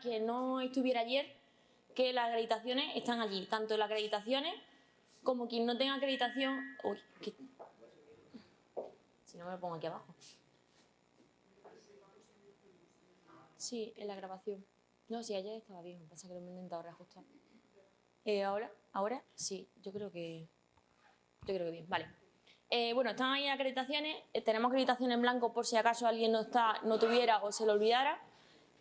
que no estuviera ayer que las acreditaciones están allí, tanto las acreditaciones como quien no tenga acreditación... Uy, que... Si no me lo pongo aquí abajo. Sí, en la grabación. No, sí, ayer estaba bien, pasa que lo he intentado reajustar. Eh, ¿Ahora? ¿Ahora? Sí, yo creo que... Yo creo que bien, vale. Eh, bueno, están ahí acreditaciones, eh, tenemos acreditación en blanco por si acaso alguien no, está, no tuviera o se lo olvidara.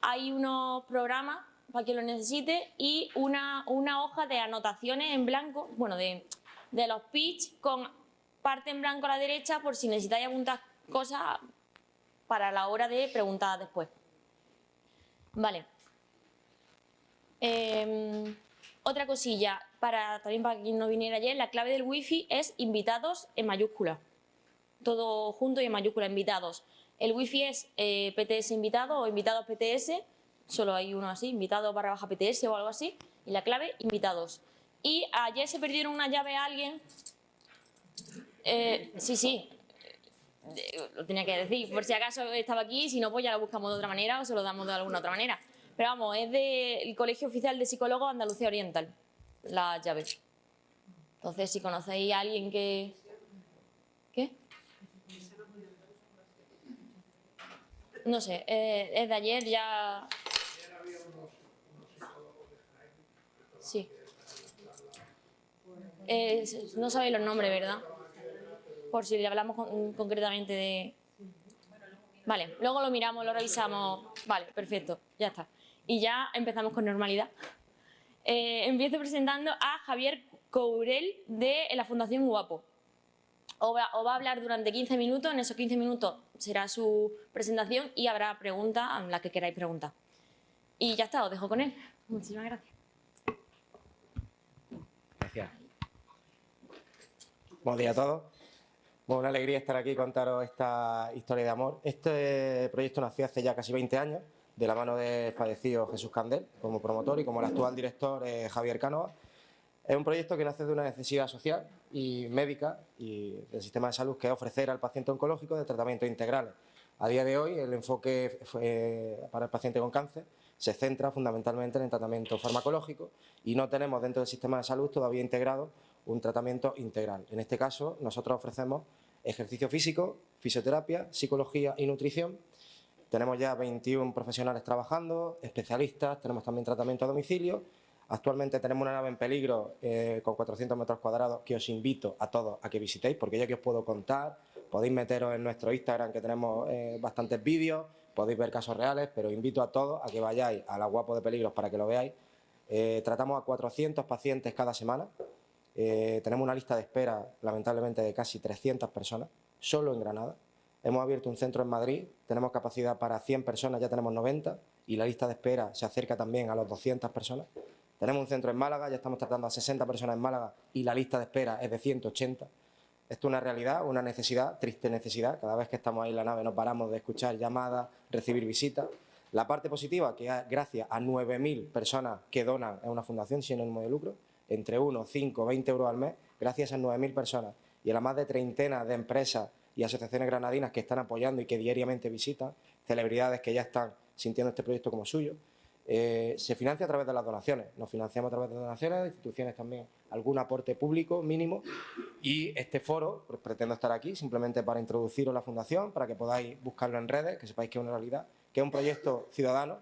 Hay unos programas para quien lo necesite y una, hoja de anotaciones en blanco, bueno, de, de los pitch con parte en blanco a la derecha por si necesitáis apuntar cosas para la hora de preguntar después. Vale. Em, otra cosilla, para también para quien no viniera ayer, la clave del wifi es invitados en mayúscula. Todo junto y en mayúscula, invitados. El wifi es eh, PTS invitado o invitados PTS, solo hay uno así, invitado barra baja PTS o algo así, y la clave invitados. Y ayer se perdieron una llave a alguien, eh, sí, sí, lo tenía que decir, por si acaso estaba aquí, si no pues ya lo buscamos de otra manera o se lo damos de alguna otra manera. Pero vamos, es del Colegio Oficial de Psicólogos Andalucía Oriental, la llave. Entonces, si conocéis a alguien que... ¿Qué? No sé, eh, es de ayer, ya... Sí. Eh, no sabéis los nombres, ¿verdad? Por si le hablamos concretamente de... Vale, luego lo miramos, lo revisamos. Vale, perfecto, ya está. Y ya empezamos con normalidad. Eh, empiezo presentando a Javier Courel de la Fundación Guapo. Os va, va, a hablar durante 15 minutos, en esos 15 minutos será su presentación y habrá preguntas a las que queráis preguntar. Y ya está, os dejo con él. Muchísimas gracias. Gracias. Buenos días a todos. Bueno, una alegría estar aquí y contaros esta historia de amor. Este proyecto nació hace ya casi 20 años, de la mano del fallecido Jesús Candel, como promotor, y como el actual director eh, Javier Cánova. Es un proyecto que nace de una necesidad social y médica y del sistema de salud que es ofrecer al paciente oncológico de tratamientos integrales. A día de hoy el enfoque para el paciente con cáncer se centra fundamentalmente en el tratamiento farmacológico y no tenemos dentro del sistema de salud todavía integrado un tratamiento integral. En este caso nosotros ofrecemos ejercicio físico, fisioterapia, psicología y nutrición. Tenemos ya 21 profesionales trabajando, especialistas, tenemos también tratamiento a domicilio Actualmente tenemos una nave en peligro eh, con 400 metros cuadrados que os invito a todos a que visitéis porque ya que os puedo contar, podéis meteros en nuestro Instagram que tenemos eh, bastantes vídeos, podéis ver casos reales, pero invito a todos a que vayáis a la Guapo de Peligros para que lo veáis. Eh, tratamos a 400 pacientes cada semana, tenemos una lista de espera lamentablemente de casi 300 personas, solo en Granada. Hemos abierto un centro en Madrid, tenemos capacidad para 100 personas, ya tenemos 90 y la lista de espera se acerca también a los 200 personas. Tenemos un centro en Málaga, ya estamos tratando a 60 personas en Málaga y la lista de espera es de 180. Esto es una realidad, una necesidad, triste necesidad. Cada vez que estamos ahí en la nave no paramos de escuchar llamadas, recibir visitas. La parte positiva, que gracias a 9.000 personas que donan a una fundación sin ánimo de lucro, entre 1, 5, 20 euros al mes, gracias a 9.000 personas y a las más de treintenas de empresas y asociaciones granadinas que están apoyando y que diariamente visitan, celebridades que ya están sintiendo este proyecto como suyo, eh, se financia a través de las donaciones, nos financiamos a través de donaciones, de instituciones también, algún aporte público mínimo. Y este foro, pues, pretendo estar aquí simplemente para introduciros la fundación, para que podáis buscarlo en redes, que sepáis que es una realidad, que es un proyecto ciudadano,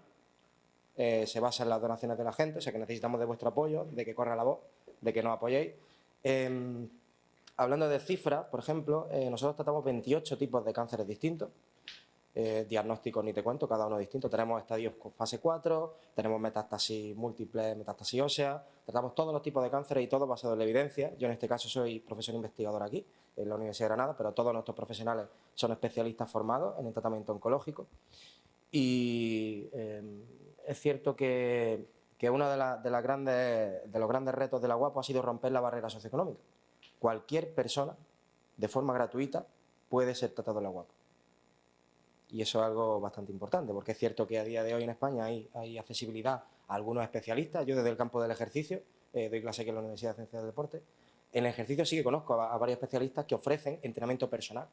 eh, se basa en las donaciones de la gente, o sea que necesitamos de vuestro apoyo, de que corra la voz, de que nos apoyéis. Em, hablando de cifras, por ejemplo, eh, nosotros tratamos 28 tipos de cánceres distintos, eh, diagnósticos ni te cuento, cada uno distinto. Tenemos estadios con fase 4, tenemos metástasis múltiples, metástasis ósea, tratamos todos los tipos de cánceres y todo basado en la evidencia. Yo en este caso soy profesor investigador aquí, en la Universidad de Granada, pero todos nuestros profesionales son especialistas formados en el tratamiento oncológico. Y eh, es cierto que, que uno de, grandes, de los grandes retos de la UAPO ha sido romper la barrera socioeconómica. Cualquier persona, de forma gratuita, puede ser tratado en la UAPO y eso es algo bastante importante, porque es cierto que a día de hoy en España hay, accesibilidad a algunos especialistas, yo desde el campo del ejercicio, eh, doy clase aquí en la Universidad de Ciencias del Deporte, en el ejercicio sí que conozco a, varios especialistas que ofrecen entrenamiento personal,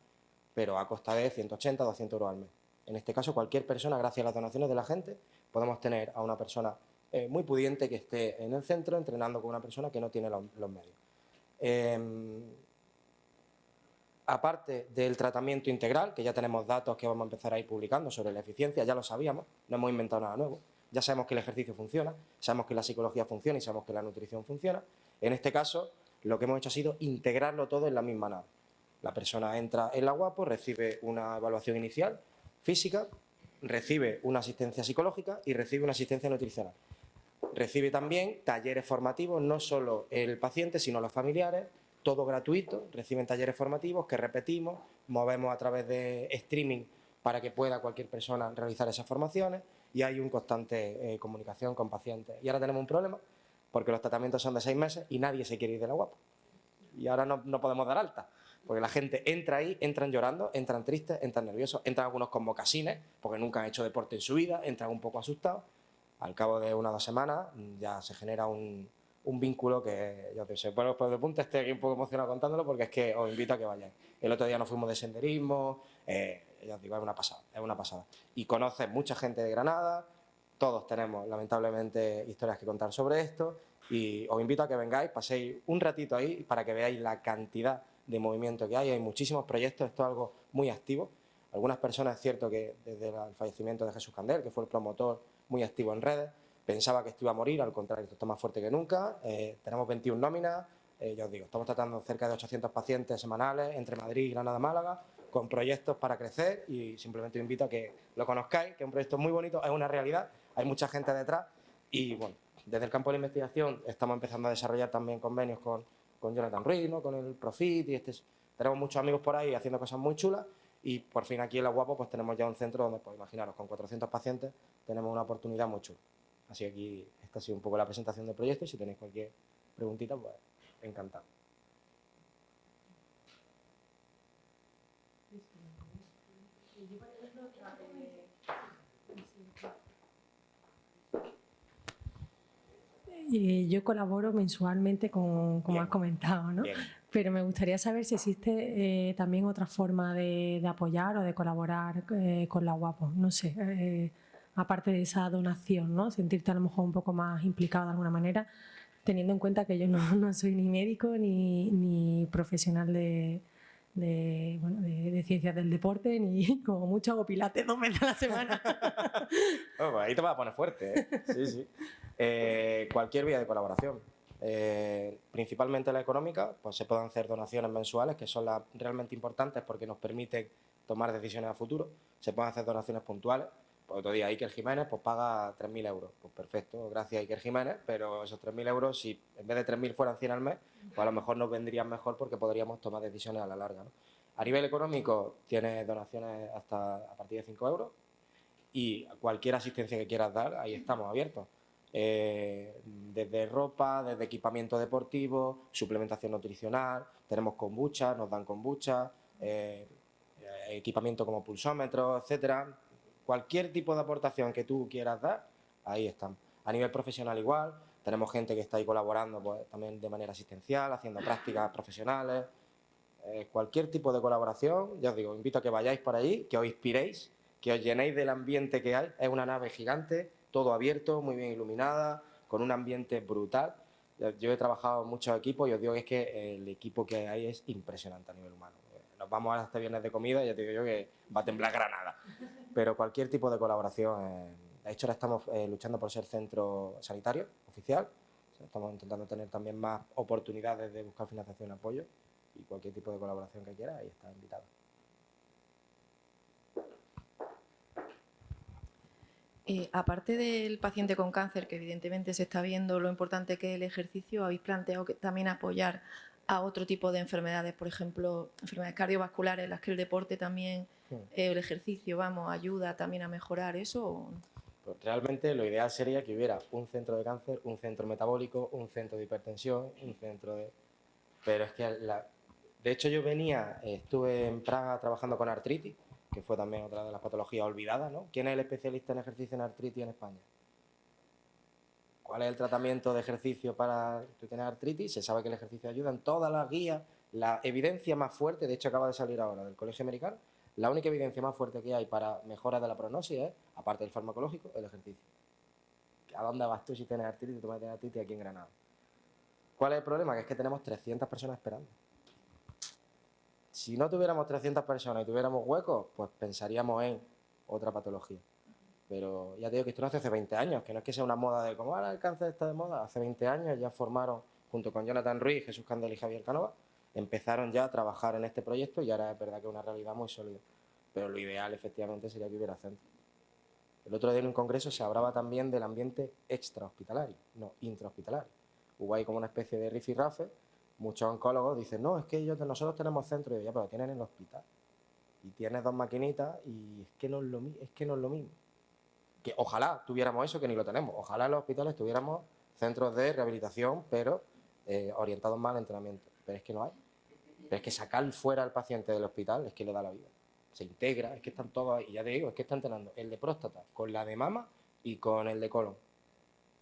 pero a costa de 180, 200 euros al mes. En este caso, cualquier persona, gracias a las donaciones de la gente, podemos tener a una persona eh, muy pudiente que esté en el centro entrenando con una persona que no tiene los, medios. Em, aparte del tratamiento integral, que ya tenemos datos que vamos a empezar a ir publicando sobre la eficiencia, ya lo sabíamos, no hemos inventado nada nuevo, ya sabemos que el ejercicio funciona, sabemos que la psicología funciona y sabemos que la nutrición funciona. En este caso, lo que hemos hecho ha sido integrarlo todo en la misma nave. La persona entra en la guapo, recibe una evaluación inicial, física, recibe una asistencia psicológica y recibe una asistencia nutricional. Recibe también talleres formativos, no solo el paciente, sino los familiares, todo gratuito, reciben talleres formativos que repetimos, movemos a través de streaming para que pueda cualquier persona realizar esas formaciones y hay una constante eh, comunicación con pacientes. Y ahora tenemos un problema, porque los tratamientos son de seis meses y nadie se quiere ir de la guapa. Y ahora no, no podemos dar alta. Porque la gente entra ahí, entran llorando, entran tristes, entran nerviosos, entran algunos con mocasines, porque nunca han hecho deporte en su vida, entran un poco asustados. Al cabo de una o dos semanas ya se genera un, un vínculo que, yo te sé, por de punta estoy aquí un poco emocionado contándolo porque es que os invito a que vayáis. El otro día nos fuimos de senderismo, eh, ya os digo, es una pasada, es una pasada. Y conoces mucha gente de Granada, todos tenemos lamentablemente historias que contar sobre esto y os invito a que vengáis, paséis un ratito ahí para que veáis la cantidad de movimiento que hay. Hay muchísimos proyectos, esto es algo muy activo. Algunas personas, es cierto que desde el fallecimiento de Jesús Candel, que fue el promotor muy activo en redes, pensaba que esto iba a morir, al contrario, esto está más fuerte que nunca. Eh, tenemos 21 nóminas, eh, ya os digo, estamos tratando cerca de 800 pacientes semanales entre Madrid y Granada, Málaga, con proyectos para crecer y simplemente os invito a que lo conozcáis, que es un proyecto muy bonito, es una realidad, hay mucha gente detrás y bueno, desde el campo de la investigación estamos empezando a desarrollar también convenios con con Jonathan Ruiz, con el Profit, y este, tenemos muchos amigos por ahí haciendo cosas muy chulas y por fin aquí en La Guapo pues tenemos ya un centro donde, pues imaginaros, con 400 pacientes tenemos una oportunidad muy chula. Así que aquí esta ha sido un poco la presentación del proyecto y si tenéis cualquier preguntita, pues encantado. yo colaboro mensualmente con, como has comentado, ¿no? Pero me gustaría saber si existe eh, también otra forma de, apoyar o de colaborar eh, con la UAPO, no sé, eh, aparte de esa donación, ¿no? Sentirte a lo mejor un poco más implicado de alguna manera, teniendo en cuenta que yo no, soy ni médico ni, profesional de, bueno, de, ciencias del deporte, ni como mucho hago pilates dos veces a la semana. Ahí te vas a poner fuerte, ¿eh? Sí, sí. Eh, cualquier vía de colaboración. Eh, principalmente la económica, pues se pueden hacer donaciones mensuales, que son las realmente importantes porque nos permiten tomar decisiones a futuro. Se pueden hacer donaciones puntuales, otro día Iker Jiménez pues paga 3.000 euros. Pues perfecto, gracias Iker Jiménez, pero esos 3.000 euros, si en vez de 3.000 fueran 100 al mes, pues a lo mejor nos vendrían mejor porque podríamos tomar decisiones a la larga. A nivel económico, tienes donaciones hasta a partir de 5 euros y cualquier asistencia que quieras dar, ahí estamos abiertos. Eh, desde ropa, desde equipamiento deportivo, suplementación nutricional, tenemos kombucha, nos dan kombucha, eh, equipamiento como pulsómetro, etcétera cualquier tipo de aportación que tú quieras dar, ahí están. A nivel profesional igual, tenemos gente que está ahí colaborando pues, también de manera asistencial, haciendo prácticas profesionales, eh, cualquier tipo de colaboración, ya os digo, invito a que vayáis por ahí, que os inspiréis, que os llenéis del ambiente que hay, es una nave gigante, todo abierto, muy bien iluminada, con un ambiente brutal. Yo he trabajado en muchos equipos y os digo que es que el equipo que hay es impresionante a nivel humano. Vamos a este viernes de comida ya te digo yo que va a temblar Granada pero cualquier tipo de colaboración. Eh, de hecho, ahora estamos eh, luchando por ser centro sanitario oficial. Estamos intentando tener también más oportunidades de buscar financiación y apoyo. Y cualquier tipo de colaboración que quiera, ahí está invitado. Eh, aparte del paciente con cáncer, que evidentemente se está viendo lo importante que es el ejercicio, habéis planteado que también apoyar a otro tipo de enfermedades, por ejemplo, enfermedades cardiovasculares, las que el deporte también, hmm. eh, el ejercicio, vamos, ayuda también a mejorar eso. Pues realmente lo ideal sería que hubiera un centro de cáncer, un centro metabólico, un centro de hipertensión, un centro de... Pero es que, la... de hecho yo venía, estuve en Praga trabajando con artritis, que fue también otra de las patologías olvidadas, ¿no? ¿Quién es el especialista en ejercicio en artritis en España? Cuál es el tratamiento de ejercicio para tener artritis, se sabe que el ejercicio ayuda en todas las guías, la evidencia más fuerte, de hecho acaba de salir ahora del Colegio Americano, La única evidencia más fuerte que hay para mejora de la prognosis es, aparte del farmacológico, el ejercicio. ¿A dónde vas tú si tienes artritis tú tienes artritis aquí en Granada? ¿Cuál es el problema? Que es que tenemos 300 personas esperando. Si no tuviéramos 300 personas y tuviéramos huecos, pues pensaríamos en otra patología. Pero ya te digo que esto no hace hace 20 años, que no es que sea una moda de como ahora el cáncer está de moda. Hace 20 años ya formaron, junto con Jonathan Ruiz, Jesús Candel y Javier Canova, empezaron ya a trabajar en este proyecto y ahora es verdad que es una realidad muy sólida. Pero lo ideal, efectivamente, sería que hubiera centro. El otro día en un congreso se hablaba también del ambiente extrahospitalario, no intrahospitalario. Hubo ahí como una especie de rifirrafe. Muchos oncólogos dicen, no, es que ellos, nosotros tenemos centro. Y yo, ya, pero tienen en el hospital. Y tienes dos maquinitas y es que no es lo, es que no es lo mismo. Que ojalá tuviéramos eso, que ni lo tenemos. Ojalá en los hospitales tuviéramos centros de rehabilitación, pero eh, orientados más al entrenamiento. Pero es que no hay. Pero es que sacar fuera al paciente del hospital es que le da la vida. Se integra, es que están todos, y ya te digo, es que están entrenando el de próstata con la de mama y con el de colon.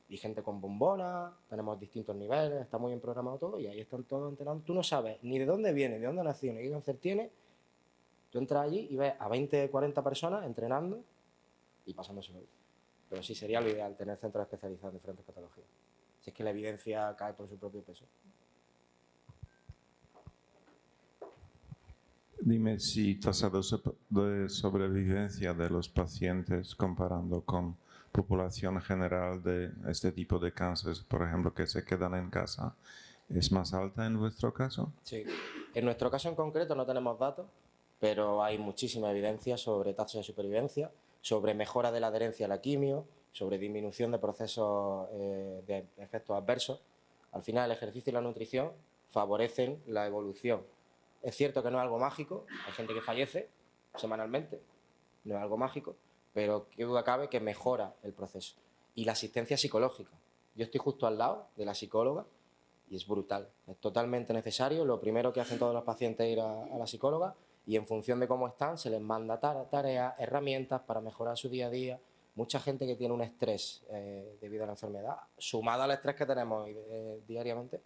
Y gente con bombona, tenemos distintos niveles, está muy bien programado todo y ahí están todos entrenando. Tú no sabes ni de dónde viene, de dónde nació, ni qué cáncer tiene. Tú entras allí y ves a 20, 40 personas entrenando y pasándose bien. Pero sí sería lo ideal tener centros especializados en diferentes patologías. Si es que la evidencia cae por su propio peso. Dime si tasa de sobrevivencia de los pacientes comparando con población general de este tipo de cánceres, por ejemplo, que se quedan en casa, ¿es más alta en vuestro caso? Sí. En nuestro caso en concreto no tenemos datos, pero hay muchísima evidencia sobre tasa de supervivencia, sobre mejora de la adherencia a la quimio, sobre disminución de procesos eh, de efectos adversos. Al final el ejercicio y la nutrición favorecen la evolución es cierto que no es algo mágico, hay gente que fallece semanalmente, no es algo mágico, pero qué duda cabe que mejora el proceso. Y la asistencia psicológica. Yo estoy justo al lado de la psicóloga y es brutal, es totalmente necesario. Lo primero que hacen todos los pacientes es ir a, la psicóloga y en función de cómo están se les manda tareas, herramientas para mejorar su día a día. Mucha gente que tiene un estrés eh, debido a la enfermedad, sumado al estrés que tenemos eh, diariamente,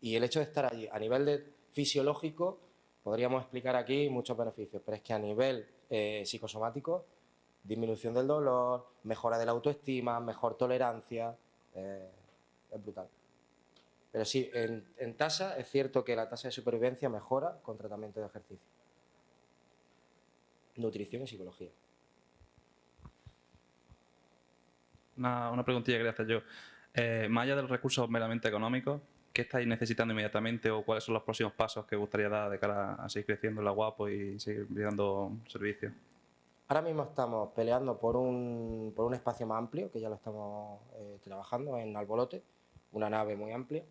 y el hecho de estar allí a nivel de fisiológico, podríamos explicar aquí muchos beneficios, pero es que a nivel eh, psicosomático, disminución del dolor, mejora de la autoestima, mejor tolerancia, eh, es brutal. Pero sí, en, tasa es cierto que la tasa de supervivencia mejora con tratamiento de ejercicio. Nutrición y psicología. Una, una preguntilla que quería hacer yo. Eh, más allá de los recursos meramente económicos, ¿Qué estáis necesitando inmediatamente o cuáles son los próximos pasos que gustaría dar de cara a seguir creciendo en la Guapo y seguir dando servicio? Ahora mismo estamos peleando por un, por un espacio más amplio, que ya lo estamos eh, trabajando en Albolote, una nave muy amplia.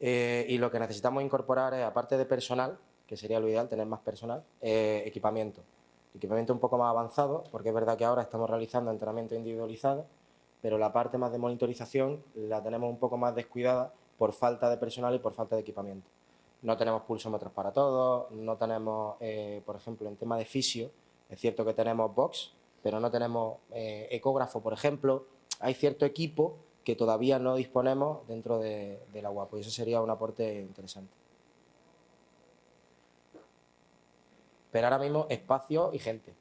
Eh, y lo que necesitamos incorporar es, aparte de personal, que sería lo ideal, tener más personal, equipamiento. Equipamiento un poco más avanzado, porque es verdad que ahora estamos realizando entrenamiento individualizado, pero la parte más de monitorización la tenemos un poco más descuidada por falta de personal y por falta de equipamiento. No tenemos pulsómetros para todos, no tenemos, eh, por ejemplo, en tema de fisio, es cierto que tenemos box, pero no tenemos eh, ecógrafo, por ejemplo. Hay cierto equipo que todavía no disponemos dentro de, la UAPO y eso sería un aporte interesante. Pero ahora mismo espacio y gente.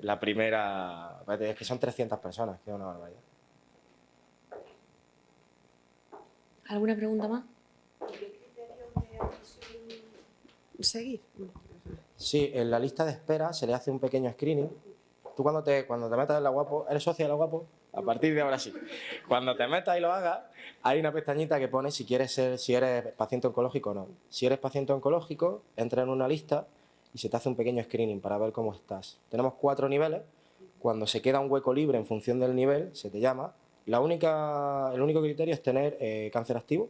La primera, es que son 300 personas, que es una barbaridad. ¿Alguna pregunta más? ¿Qué criterios de seguir? Sí, en la lista de espera se le hace un pequeño screening. Tú cuando te, cuando te metas en la Guapo, ¿eres socio de la Guapo? A partir de ahora sí. Cuando te metas y lo hagas, hay una pestañita que pone si quieres ser, si eres paciente oncológico o no. Si eres paciente oncológico, entra en una lista y se te hace un pequeño screening para ver cómo estás. Tenemos cuatro niveles. Cuando se queda un hueco libre en función del nivel, se te llama la única, el único criterio es tener eh, cáncer activo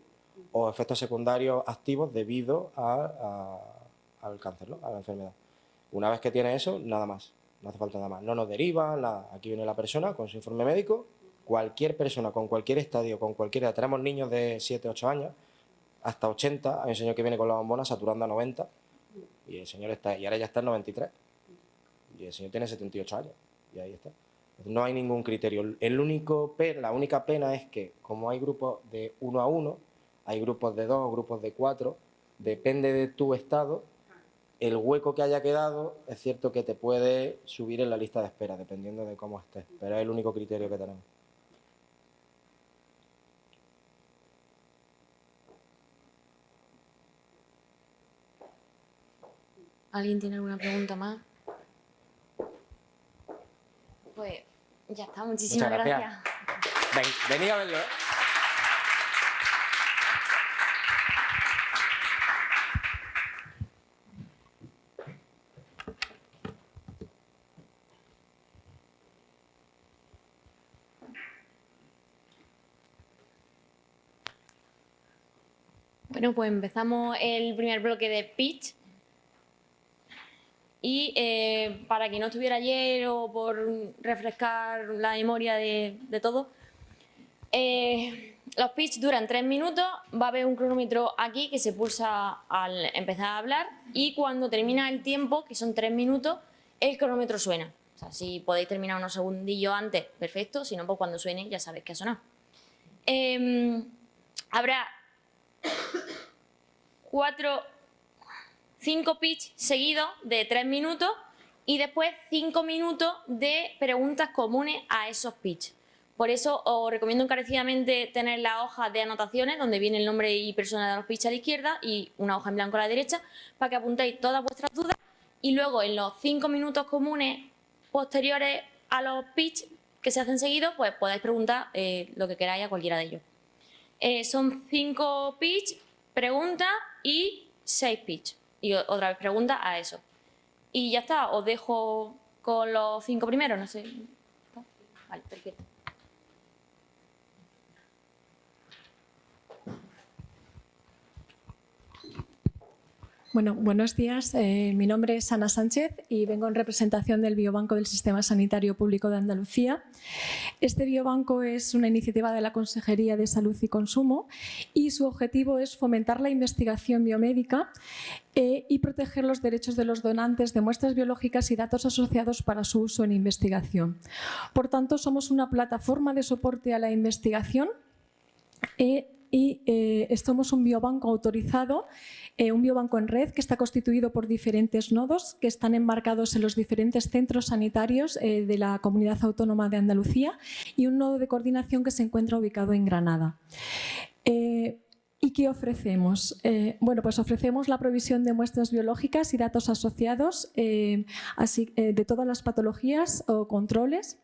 o efectos secundarios activos debido al cáncer, a la enfermedad. Una vez que tiene eso, nada más, no hace falta nada más. No nos deriva, nada. Aquí viene la persona con su informe médico, cualquier persona con cualquier estadio, con cualquier edad, tenemos niños de 7, 8 años, hasta 80, hay un señor que viene con la bombona saturando a 90, y el señor está, y ahora ya está en 93, y el señor tiene 78 años, y ahí está. No hay ningún criterio. El único, la única pena es que, como hay grupos de uno a uno, hay grupos de dos, grupos de cuatro, depende de tu estado, el hueco que haya quedado es cierto que te puede subir en la lista de espera, dependiendo de cómo estés, pero es el único criterio que tenemos. ¿Alguien tiene alguna pregunta más? Pues ya está, muchísimas Muchas gracias. Ven, a verlo. ¿eh? Bueno, pues empezamos el primer bloque de pitch. Y eh, para quien no estuviera ayer o por refrescar la memoria de, todo, eh, los pitch duran tres minutos, va a haber un cronómetro aquí que se pulsa al empezar a hablar y cuando termina el tiempo, que son tres minutos, el cronómetro suena. O sea, si podéis terminar unos segundillos antes, perfecto, si no, pues cuando suene ya sabéis que ha sonado. Em, habrá cuatro cinco pitch seguidos de tres minutos y después cinco minutos de preguntas comunes a esos pitch. Por eso os recomiendo encarecidamente tener la hoja de anotaciones donde viene el nombre y persona de los pitch a la izquierda y una hoja en blanco a la derecha para que apuntéis todas vuestras dudas y luego en los cinco minutos comunes posteriores a los pitch que se hacen seguidos pues podáis preguntar eh, lo que queráis a cualquiera de ellos. Eh, son cinco pitch, preguntas y seis pitch. Y otra vez pregunta a eso. Y ya está, os dejo con los cinco primeros, no sé. Vale, perfecto. Bueno, buenos días. Eh, mi nombre es Ana Sánchez y vengo en representación del Biobanco del Sistema Sanitario Público de Andalucía. Este biobanco es una iniciativa de la Consejería de Salud y Consumo y su objetivo es fomentar la investigación biomédica eh, y proteger los derechos de los donantes de muestras biológicas y datos asociados para su uso en investigación. Por tanto, somos una plataforma de soporte a la investigación eh, y somos un biobanco autorizado eh, un biobanco en red que está constituido por diferentes nodos que están enmarcados en los diferentes centros sanitarios eh, de la Comunidad Autónoma de Andalucía y un nodo de coordinación que se encuentra ubicado en Granada. Eh, ¿Y qué ofrecemos? Eh, bueno, pues ofrecemos la provisión de muestras biológicas y datos asociados eh, eh, de todas las patologías o controles.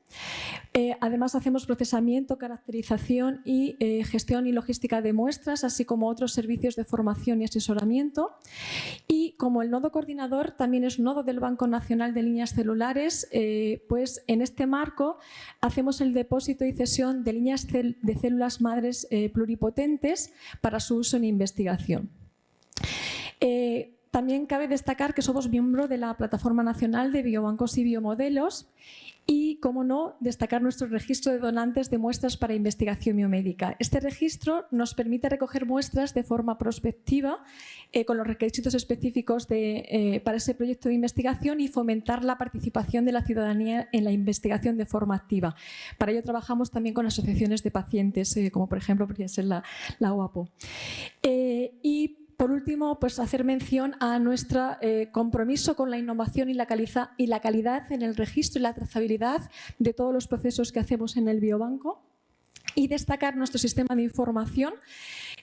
Además hacemos procesamiento, caracterización y gestión y logística de muestras, así como otros servicios de formación y asesoramiento. Y como el nodo coordinador también es nodo del Banco Nacional de Líneas Celulares, pues en este marco hacemos el depósito y cesión de líneas de células madres pluripotentes para su uso en investigación. Eh, también cabe destacar que somos miembro de la Plataforma Nacional de Biobancos y Biomodelos y, como no, destacar nuestro registro de donantes de muestras para investigación biomédica. Este registro nos permite recoger muestras de forma prospectiva eh, con los requisitos específicos eh, para ese proyecto de investigación y fomentar la participación de la ciudadanía en la investigación de forma activa. Para ello trabajamos también con asociaciones de pacientes, eh, como por ejemplo podría ser la, la UAPO. y por último, pues hacer mención a nuestro eh, compromiso con la innovación y la, calidad en el registro y la trazabilidad de todos los procesos que hacemos en el biobanco y destacar nuestro sistema de información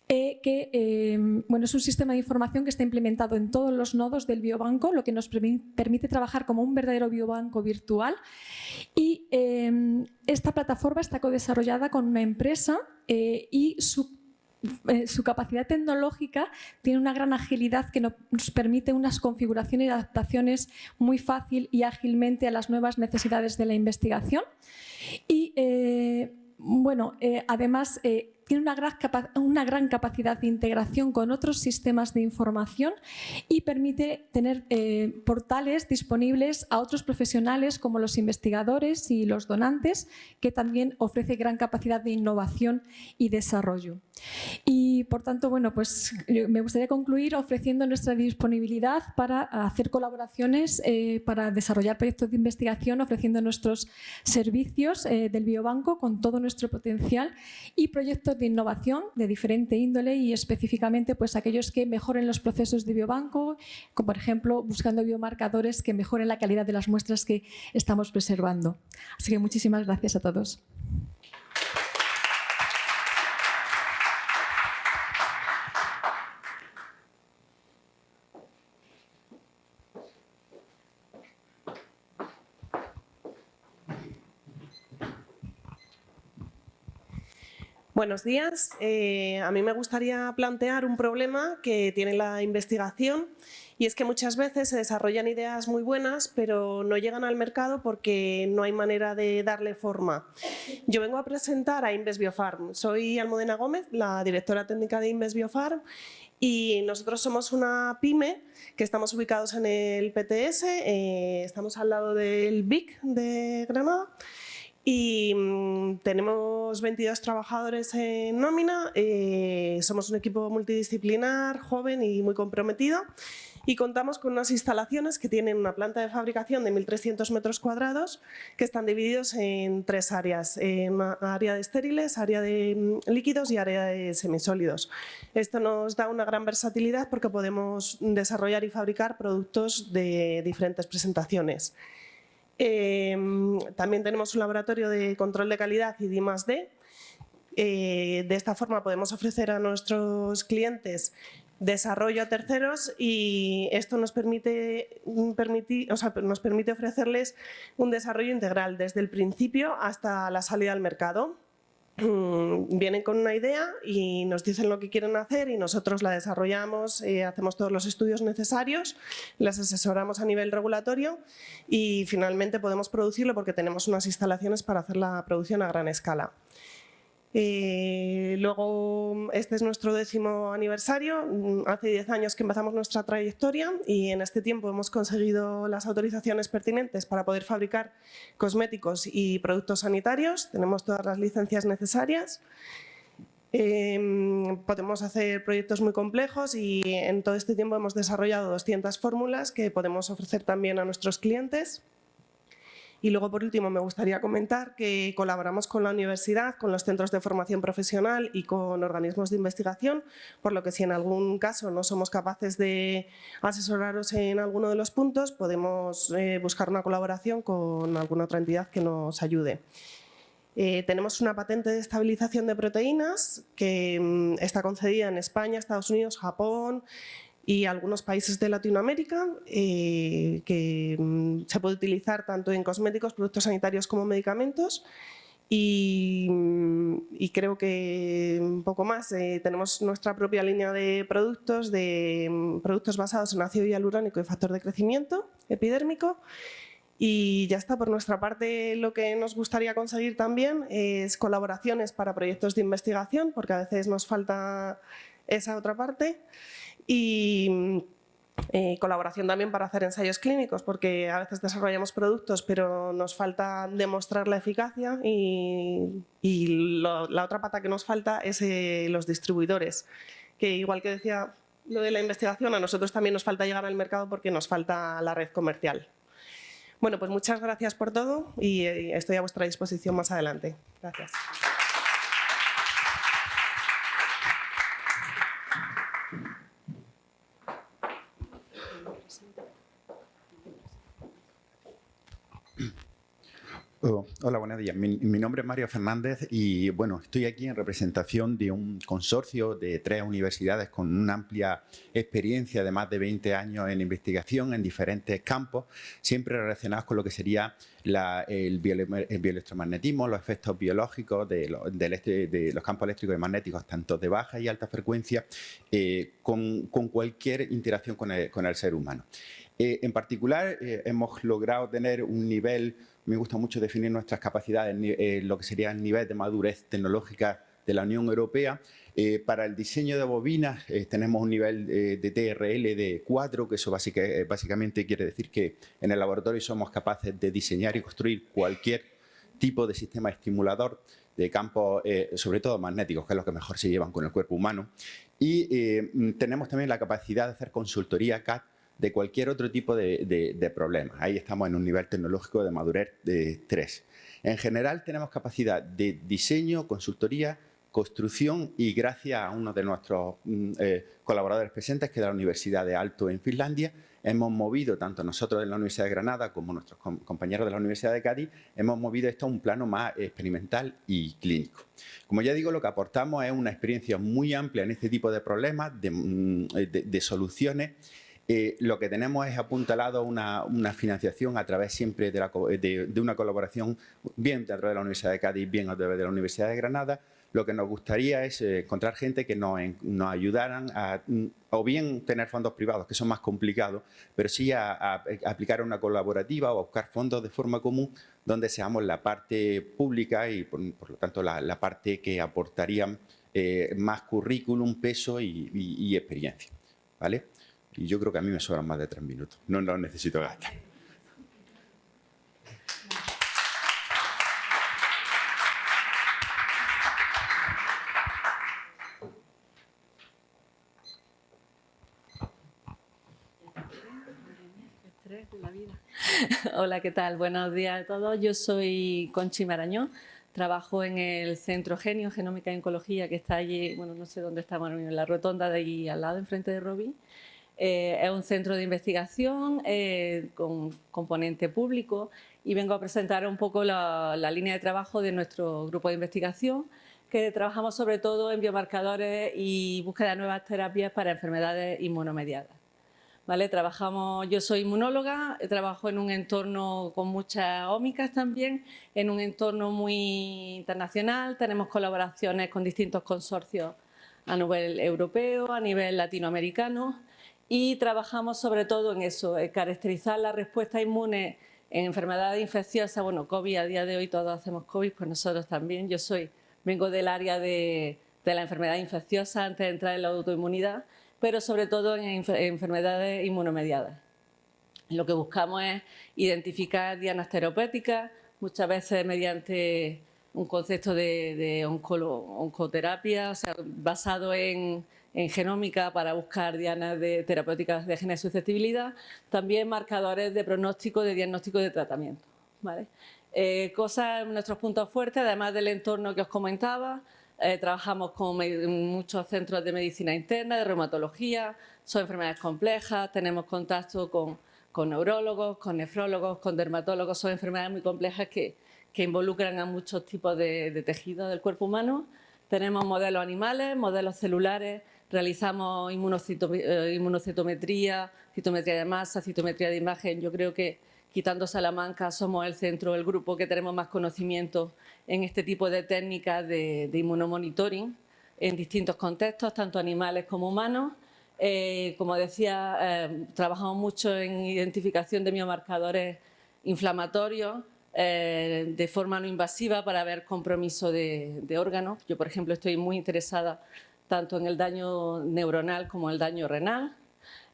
eh, que eh, bueno, es un sistema de información que está implementado en todos los nodos del biobanco, lo que nos permite trabajar como un verdadero biobanco virtual. Y esta plataforma está co-desarrollada con una empresa y su eh, su capacidad tecnológica tiene una gran agilidad que nos permite unas configuraciones y adaptaciones muy fácil y ágilmente a las nuevas necesidades de la investigación. Y eh, bueno, eh, además tiene una gran, capacidad de integración con otros sistemas de información y permite tener portales disponibles a otros profesionales como los investigadores y los donantes, que también ofrece gran capacidad de innovación y desarrollo. Y por tanto, bueno, pues me gustaría concluir ofreciendo nuestra disponibilidad para hacer colaboraciones, eh, para desarrollar proyectos de investigación, ofreciendo nuestros servicios eh, del biobanco con todo nuestro potencial y proyectos de innovación de diferente índole y específicamente pues aquellos que mejoren los procesos de biobanco, como por ejemplo buscando biomarcadores que mejoren la calidad de las muestras que estamos preservando. Así que muchísimas gracias a todos. Buenos días. Eh, a mí me gustaría plantear un problema que tiene la investigación y es que muchas veces se desarrollan ideas muy buenas pero no llegan al mercado porque no hay manera de darle forma. Yo vengo a presentar a Inves Biofarm. Soy Almudena Gómez, la directora técnica de Inves Biofarm y nosotros somos una pyme que estamos ubicados en el PTS, eh, estamos al lado del BIC de Granada y mm, tenemos 22 trabajadores en nómina, eh, somos un equipo multidisciplinar, joven y muy comprometido y contamos con unas instalaciones que tienen una planta de fabricación de 1.300 metros cuadrados que están divididos en tres áreas, en área de estériles, área de mm, líquidos y área de semisólidos. Esto nos da una gran versatilidad porque podemos desarrollar y fabricar productos de diferentes presentaciones. Em, también tenemos un laboratorio de control de calidad y D+D. Eh, de esta forma podemos ofrecer a nuestros clientes desarrollo a terceros y esto nos permite, nos permite ofrecerles un desarrollo integral desde el principio hasta la salida al mercado. Mm, vienen con una idea y nos dicen lo que quieren hacer y nosotros la desarrollamos, eh, hacemos todos los estudios necesarios, las asesoramos a nivel regulatorio y finalmente podemos producirlo porque tenemos unas instalaciones para hacer la producción a gran escala. Eh, luego, este es nuestro décimo aniversario, mm, hace 10 años que empezamos nuestra trayectoria y en este tiempo hemos conseguido las autorizaciones pertinentes para poder fabricar cosméticos y productos sanitarios, tenemos todas las licencias necesarias. Em, podemos hacer proyectos muy complejos y en todo este tiempo hemos desarrollado 200 fórmulas que podemos ofrecer también a nuestros clientes. Y luego, por último, me gustaría comentar que colaboramos con la universidad, con los centros de formación profesional y con organismos de investigación, por lo que si en algún caso no somos capaces de asesoraros en alguno de los puntos, podemos eh, buscar una colaboración con alguna otra entidad que nos ayude. Eh, tenemos una patente de estabilización de proteínas que mm, está concedida en España, Estados Unidos, Japón, y algunos países de Latinoamérica eh, que mm, se puede utilizar tanto en cosméticos, productos sanitarios como medicamentos y, mm, creo que un poco más. Eh, tenemos nuestra propia línea de productos, de mm, productos basados en ácido hialurónico y factor de crecimiento epidérmico y ya está, por nuestra parte lo que nos gustaría conseguir también es colaboraciones para proyectos de investigación porque a veces nos falta esa otra parte y eh, colaboración también para hacer ensayos clínicos, porque a veces desarrollamos productos pero nos falta demostrar la eficacia y, la otra pata que nos falta es eh, los distribuidores, que igual que decía lo de la investigación, a nosotros también nos falta llegar al mercado porque nos falta la red comercial. Bueno, pues muchas gracias por todo y eh, estoy a vuestra disposición más adelante. Gracias. Hola, buenos días. Mi, nombre es Mario Fernández y bueno, estoy aquí en representación de un consorcio de tres universidades con una amplia experiencia de más de 20 años en investigación en diferentes campos, siempre relacionados con lo que sería el, bioelectromagnetismo, los efectos biológicos de, los campos eléctricos y magnéticos, tanto de baja y alta frecuencia, eh, con, cualquier interacción con el, ser humano. Eh, en particular, eh, hemos logrado tener un nivel me gusta mucho definir nuestras capacidades, eh, lo que sería el nivel de madurez tecnológica de la Unión Europea. Eh, para el diseño de bobinas eh, tenemos un nivel de TRL de 4, que eso básicamente quiere decir que en el laboratorio somos capaces de diseñar y construir cualquier tipo de sistema estimulador de campos, sobre todo magnéticos, que es lo que mejor se llevan con el cuerpo humano. Y tenemos también la capacidad de hacer consultoría CAD de cualquier otro tipo de, de, problemas. Ahí estamos en un nivel tecnológico de madurez de 3. En general tenemos capacidad de diseño, consultoría construcción y gracias a uno de nuestros mm, eh, colaboradores presentes, que es de la Universidad de Alto en Finlandia, hemos movido, tanto nosotros de la Universidad de Granada como nuestros compañeros de la Universidad de Cádiz, hemos movido esto a un plano más experimental y clínico. Como ya digo, lo que aportamos es una experiencia muy amplia en este tipo de problemas, de, mm, soluciones eh, lo que tenemos es apuntalado una, financiación a través siempre de, una colaboración, bien a de la Universidad de Cádiz, bien a través de la Universidad de Granada, lo que nos gustaría es eh, encontrar gente que nos, nos, ayudaran a o bien tener fondos privados, que son más complicados, pero sí a, aplicar una colaborativa o buscar fondos de forma común donde seamos la parte pública y por, lo tanto la, parte que aportarían eh, más currículum, peso y, y, experiencia. ¿vale? Y yo creo que a mí me sobran más de tres minutos, no lo necesito gastar. Hola, ¿qué tal? Buenos días a todos. Yo soy Conchi Marañón. Trabajo en el Centro Genio, Genómica y Oncología, que está allí, bueno, no sé dónde estamos, en la rotonda de ahí al lado, enfrente de Robin. Eh, es un centro de investigación eh, con componente público y vengo a presentar un poco la, línea de trabajo de nuestro grupo de investigación que trabajamos sobre todo en biomarcadores y búsqueda de nuevas terapias para enfermedades inmunomediadas. ¿vale? Trabajamos, yo soy inmunóloga, trabajo en un entorno con muchas ómicas también, en un entorno muy internacional, tenemos colaboraciones con distintos consorcios a nivel europeo, a nivel latinoamericano y trabajamos sobre todo en eso, en caracterizar la respuesta inmune en enfermedades infecciosas, bueno, COVID, a día de hoy todos hacemos COVID, pues nosotros también, yo soy, vengo del área de, de la enfermedad infecciosa antes de entrar en la autoinmunidad pero sobre todo en enfermedades inmunomediadas. Lo que buscamos es identificar dianas terapéuticas, muchas veces mediante un concepto de, oncoterapia, o sea, basado en, genómica para buscar dianas de terapéuticas de genes de susceptibilidad, también marcadores de pronóstico, de diagnóstico y de tratamiento. ¿vale? Eh, cosas, nuestros puntos fuertes, además del entorno que os comentaba, eh, trabajamos con muchos centros de medicina interna, de reumatología, son enfermedades complejas, tenemos contacto con, neurólogos, con nefrólogos, con dermatólogos, son enfermedades muy complejas que, involucran a muchos tipos de, tejidos del cuerpo humano. Tenemos modelos animales, modelos celulares, realizamos eh, inmunocitometría, citometría de masa, citometría de imagen. Yo creo que quitando Salamanca somos el centro, el grupo que tenemos más conocimiento en este tipo de técnicas de, inmunomonitoring en distintos contextos, tanto animales como humanos. Eh, como decía, eh, trabajamos mucho en identificación de biomarcadores inflamatorios de forma no invasiva para ver compromiso de, de, órganos. Yo, por ejemplo, estoy muy interesada tanto en el daño neuronal como en el daño renal.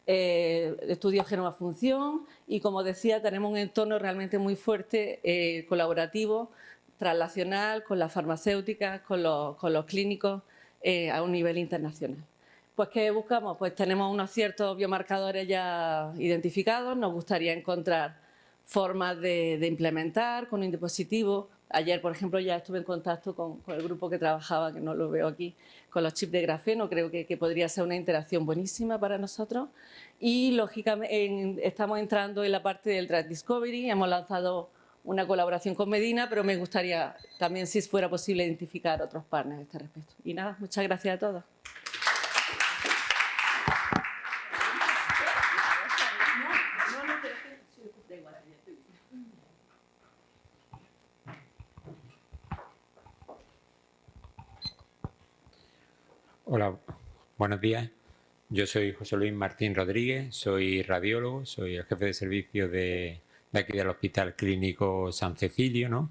estudio genoma-función y, como decía, tenemos un entorno realmente muy fuerte, colaborativo, translacional, con las farmacéuticas, con los, clínicos eh, a un nivel internacional. Pues ¿qué buscamos? Pues tenemos unos ciertos biomarcadores ya identificados, nos gustaría encontrar formas de, implementar con un dispositivo. Ayer, por ejemplo, ya estuve en contacto con, el grupo que trabajaba, que no lo veo aquí, con los chips de grafeno, creo que, podría ser una interacción buenísima para nosotros. Y, lógicamente, estamos entrando en la parte del Drug Discovery, hemos lanzado una colaboración con Medina, pero me gustaría también, si fuera posible, identificar otros partners a este respecto. Y nada, muchas gracias a todos. Hola, buenos días. Yo soy José Luis Martín Rodríguez, soy radiólogo, soy el jefe de servicio de aquí del Hospital Clínico San Cecilio, ¿no?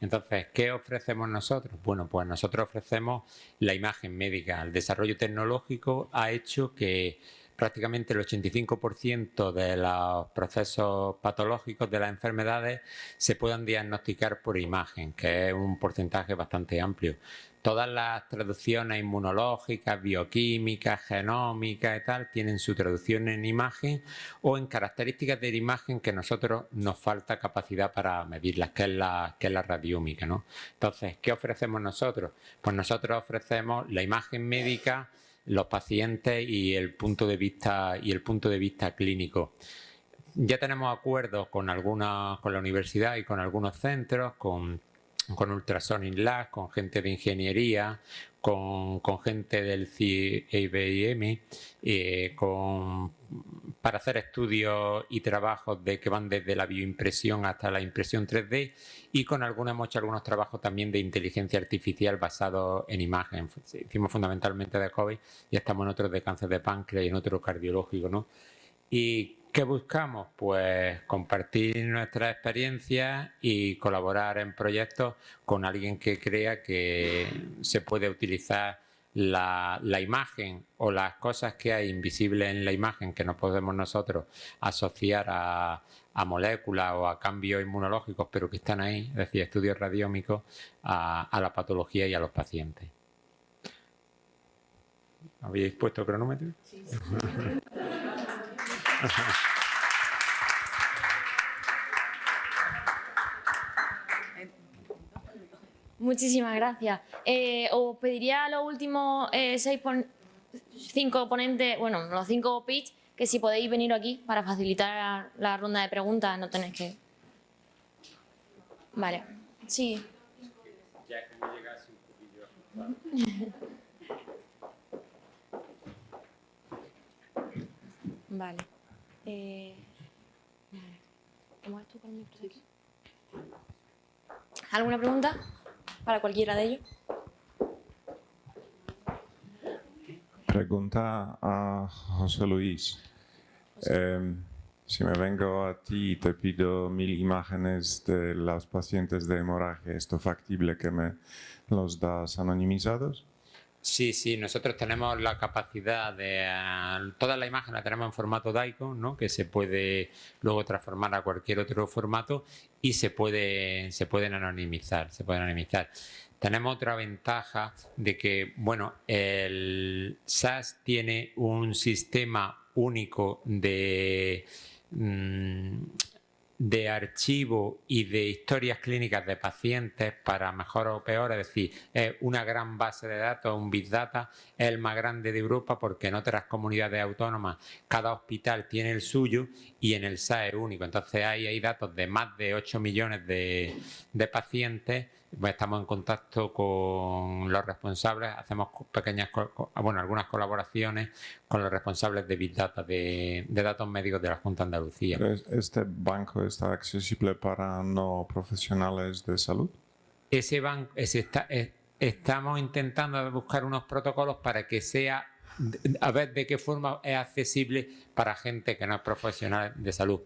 Entonces, ¿qué ofrecemos nosotros? Bueno, pues nosotros ofrecemos la imagen médica. El desarrollo tecnológico ha hecho que prácticamente el 85% de los procesos patológicos de las enfermedades se puedan diagnosticar por imagen, que es un porcentaje bastante amplio. Todas las traducciones inmunológicas, bioquímicas, genómicas y tal, tienen su traducción en imagen o en características de la imagen que nosotros nos falta capacidad para medirlas, que es la, que es la radiómica. ¿no? Entonces, ¿qué ofrecemos nosotros? Pues nosotros ofrecemos la imagen médica, los pacientes y el punto de vista, y el punto de vista clínico. Ya tenemos acuerdos con, algunas, con la universidad y con algunos centros, con, con Ultrasonic Lab, con gente de ingeniería, con, gente del CIBM, eh, para hacer estudios y trabajos de, que van desde la bioimpresión hasta la impresión 3D y con algunos hemos hecho algunos trabajos también de inteligencia artificial basados en imagen. Hicimos fundamentalmente de COVID y estamos en otros de cáncer de páncreas y en otro cardiológico. ¿no? ¿Y qué buscamos? Pues compartir nuestras experiencias y colaborar en proyectos con alguien que crea que se puede utilizar la, imagen o las cosas que hay invisibles en la imagen que no podemos nosotros asociar a, a moléculas o a cambios inmunológicos, pero que están ahí, es decir, estudios radiómicos, a, a la patología y a los pacientes. ¿Habéis puesto cronómetro? Sí, sí. Muchísimas gracias. Eh, os pediría a los últimos eh, seis pon cinco ponentes, bueno, los cinco pitch, que si podéis venir aquí para facilitar la ronda de preguntas, no tenéis que... Vale, sí. Ya como llegase un poquillo. Vale. Eh. ¿Alguna pregunta? para cualquiera de ellos. Pregunta a José Luis. Eh, si me vengo a ti y te pido mil imágenes de los pacientes de hemorragia, ¿esto es factible que me los das anonimizados? Sí, sí, nosotros tenemos la capacidad de... Uh, toda la imagen la tenemos en formato DICO, ¿no? que se puede luego transformar a cualquier otro formato y se, puede, se pueden anonimizar, se pueden anonimizar. Tenemos otra ventaja de que, bueno, el SAS tiene un sistema único de... Mmm, de archivo y de historias clínicas de pacientes para mejor o peor, es decir, es una gran base de datos, un Big Data, es el más grande de Europa porque en otras comunidades autónomas cada hospital tiene el suyo y en el SAE único. Entonces ahí hay datos de más de 8 millones de, de pacientes estamos en contacto con los responsables, hacemos pequeñas, bueno, algunas colaboraciones con los responsables de Big Data, de, datos médicos de la Junta de Andalucía. ¿Este banco está accesible para no profesionales de salud? Ese banco, está, estamos intentando buscar unos protocolos para que sea, a ver de qué forma es accesible para gente que no es profesional de salud.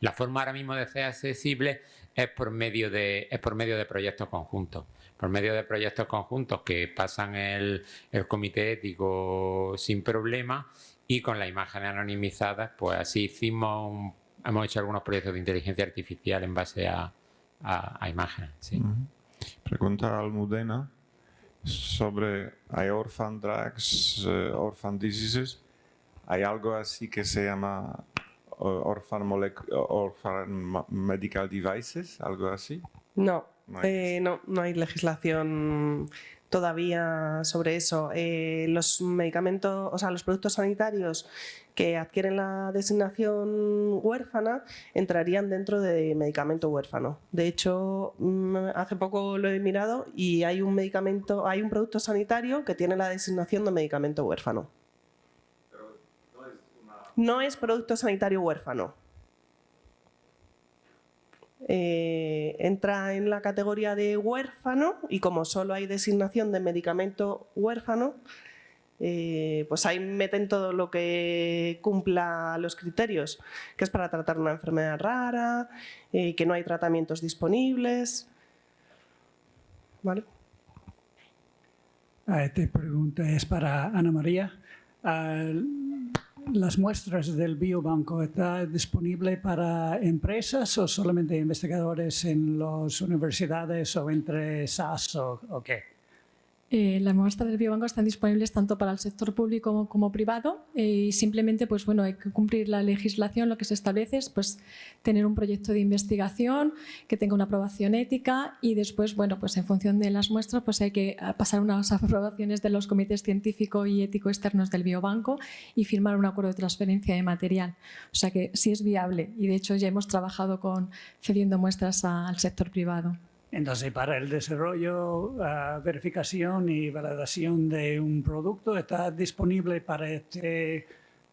La forma ahora mismo de ser accesible es por medio de, es por medio de proyectos conjuntos. Por medio de proyectos conjuntos que pasan el, el comité ético sin problema y con las imágenes anonimizadas, pues así hicimos, hemos hecho algunos proyectos de inteligencia artificial en base a, a, imágenes. Sí. Pregunta Almudena sobre, hay orphan drugs, uh, orphan diseases, hay algo así que se llama orphan, orphan medical devices, algo así? No, no hay, eh, no, no hay legislación todavía sobre eso. Eh, los medicamentos, o sea, los productos sanitarios que adquieren la designación huérfana entrarían dentro de medicamento huérfano. De hecho, mm, hace poco lo he mirado y hay un medicamento, hay un producto sanitario que tiene la designación de medicamento huérfano no es producto sanitario huérfano. Eh, entra en la categoría de huérfano y como solo hay designación de medicamento huérfano, eh, pues ahí meten todo lo que cumpla los criterios, que es para tratar una enfermedad rara, eh, que no hay tratamientos disponibles. ¿Vale? Esta pregunta es para Ana María. Las muestras del biobanco, ¿está disponible para empresas o solamente investigadores en las universidades o entre SAS o, qué? Eh, las muestras del biobanco están disponibles tanto para el sector público como, privado eh, y simplemente pues, bueno, hay que cumplir la legislación, lo que se establece es pues, tener un proyecto de investigación que tenga una aprobación ética y después, bueno, pues en función de las muestras pues hay que ah, pasar unas aprobaciones de los comités científico y ético externos del biobanco y firmar un acuerdo de transferencia de material. O sea que sí es viable y de hecho ya hemos trabajado con cediendo muestras al sector privado. Entonces, para el desarrollo, uh, verificación y validación de un producto, ¿está disponible para este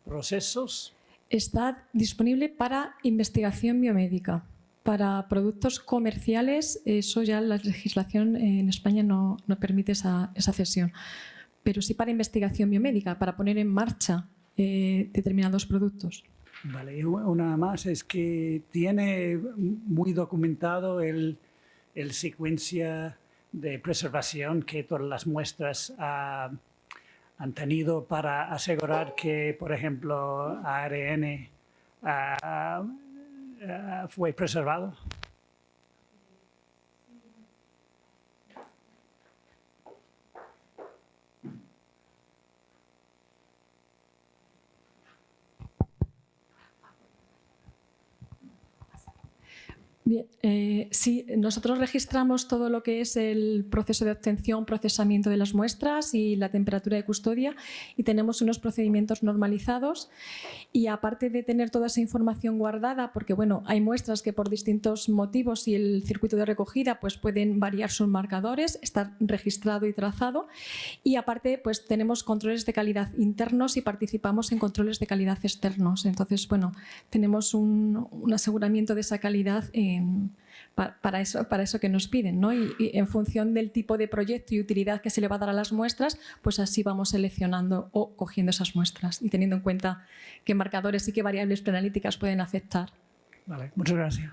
procesos? Está disponible para investigación biomédica. Para productos comerciales, eso ya la legislación en España no, no permite esa, esa, cesión. Pero sí para investigación biomédica, para poner en marcha eh, determinados productos. Vale, una más es que tiene muy documentado el el secuencia de preservación que todas las muestras ah, han tenido para asegurar que, por ejemplo, ARN ah, ah, fue preservado? Bien, eh, sí, nosotros registramos todo lo que es el proceso de obtención, procesamiento de las muestras y la temperatura de custodia y tenemos unos procedimientos normalizados y aparte de tener toda esa información guardada, porque bueno, hay muestras que por distintos motivos y el circuito de recogida pues pueden variar sus marcadores, estar registrado y trazado y aparte pues tenemos controles de calidad internos y participamos en controles de calidad externos. Entonces, bueno, tenemos un, un aseguramiento de esa calidad para, eso, para eso que nos piden. ¿no? Y, en función del tipo de proyecto y utilidad que se le va a dar a las muestras, pues así vamos seleccionando o cogiendo esas muestras y teniendo en cuenta qué marcadores y qué variables preanalíticas pueden afectar. Vale, muchas gracias.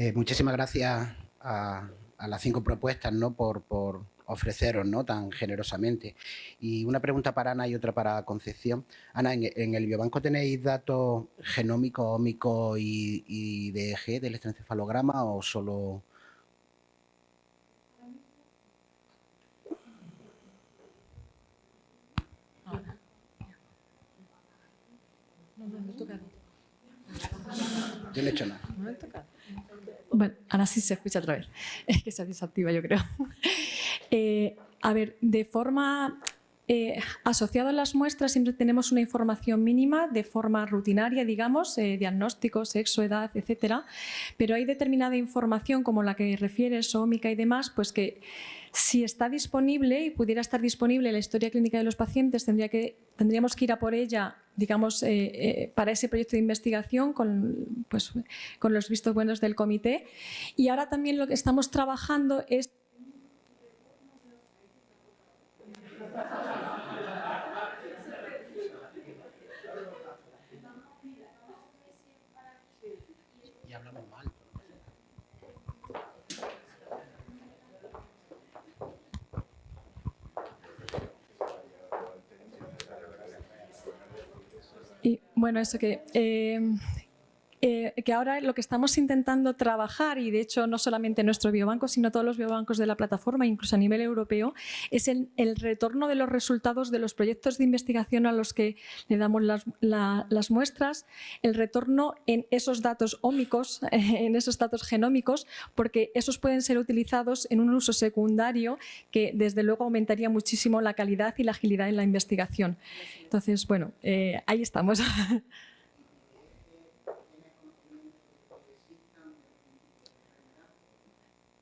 Eh, muchísimas gracias a, las cinco propuestas ¿no? por, por ofreceros ¿no? tan generosamente. Y una pregunta para Ana y otra para Concepción. Ana, ¿en, el biobanco tenéis datos genómicos, ómicos y, de EG del electroencefalograma o solo...? No he hecho nada. Bueno, ahora sí se escucha otra vez. Es que se desactiva, yo creo. Eh, a ver, de forma eh, asociada a las muestras siempre tenemos una información mínima de forma rutinaria, digamos, eh, diagnóstico, sexo, edad, etcétera, pero hay determinada información como la que refieres, ómica y demás, pues que si está disponible y pudiera estar disponible la historia clínica de los pacientes, tendría que, tendríamos que ir a por ella digamos, para ese proyecto de investigación con, pues, con los vistos buenos del comité. Y ahora también lo que estamos trabajando es Bueno, eso que eh, eh, que ahora lo que estamos intentando trabajar, y de hecho no solamente nuestro biobanco, sino todos los biobancos de la plataforma, incluso a nivel europeo, es el, retorno de los resultados de los proyectos de investigación a los que le damos las, muestras, el retorno en esos datos ómicos, en esos datos genómicos, porque esos pueden ser utilizados en un uso secundario que desde luego aumentaría muchísimo la calidad y la agilidad en la investigación. Entonces, bueno, eh, ahí estamos.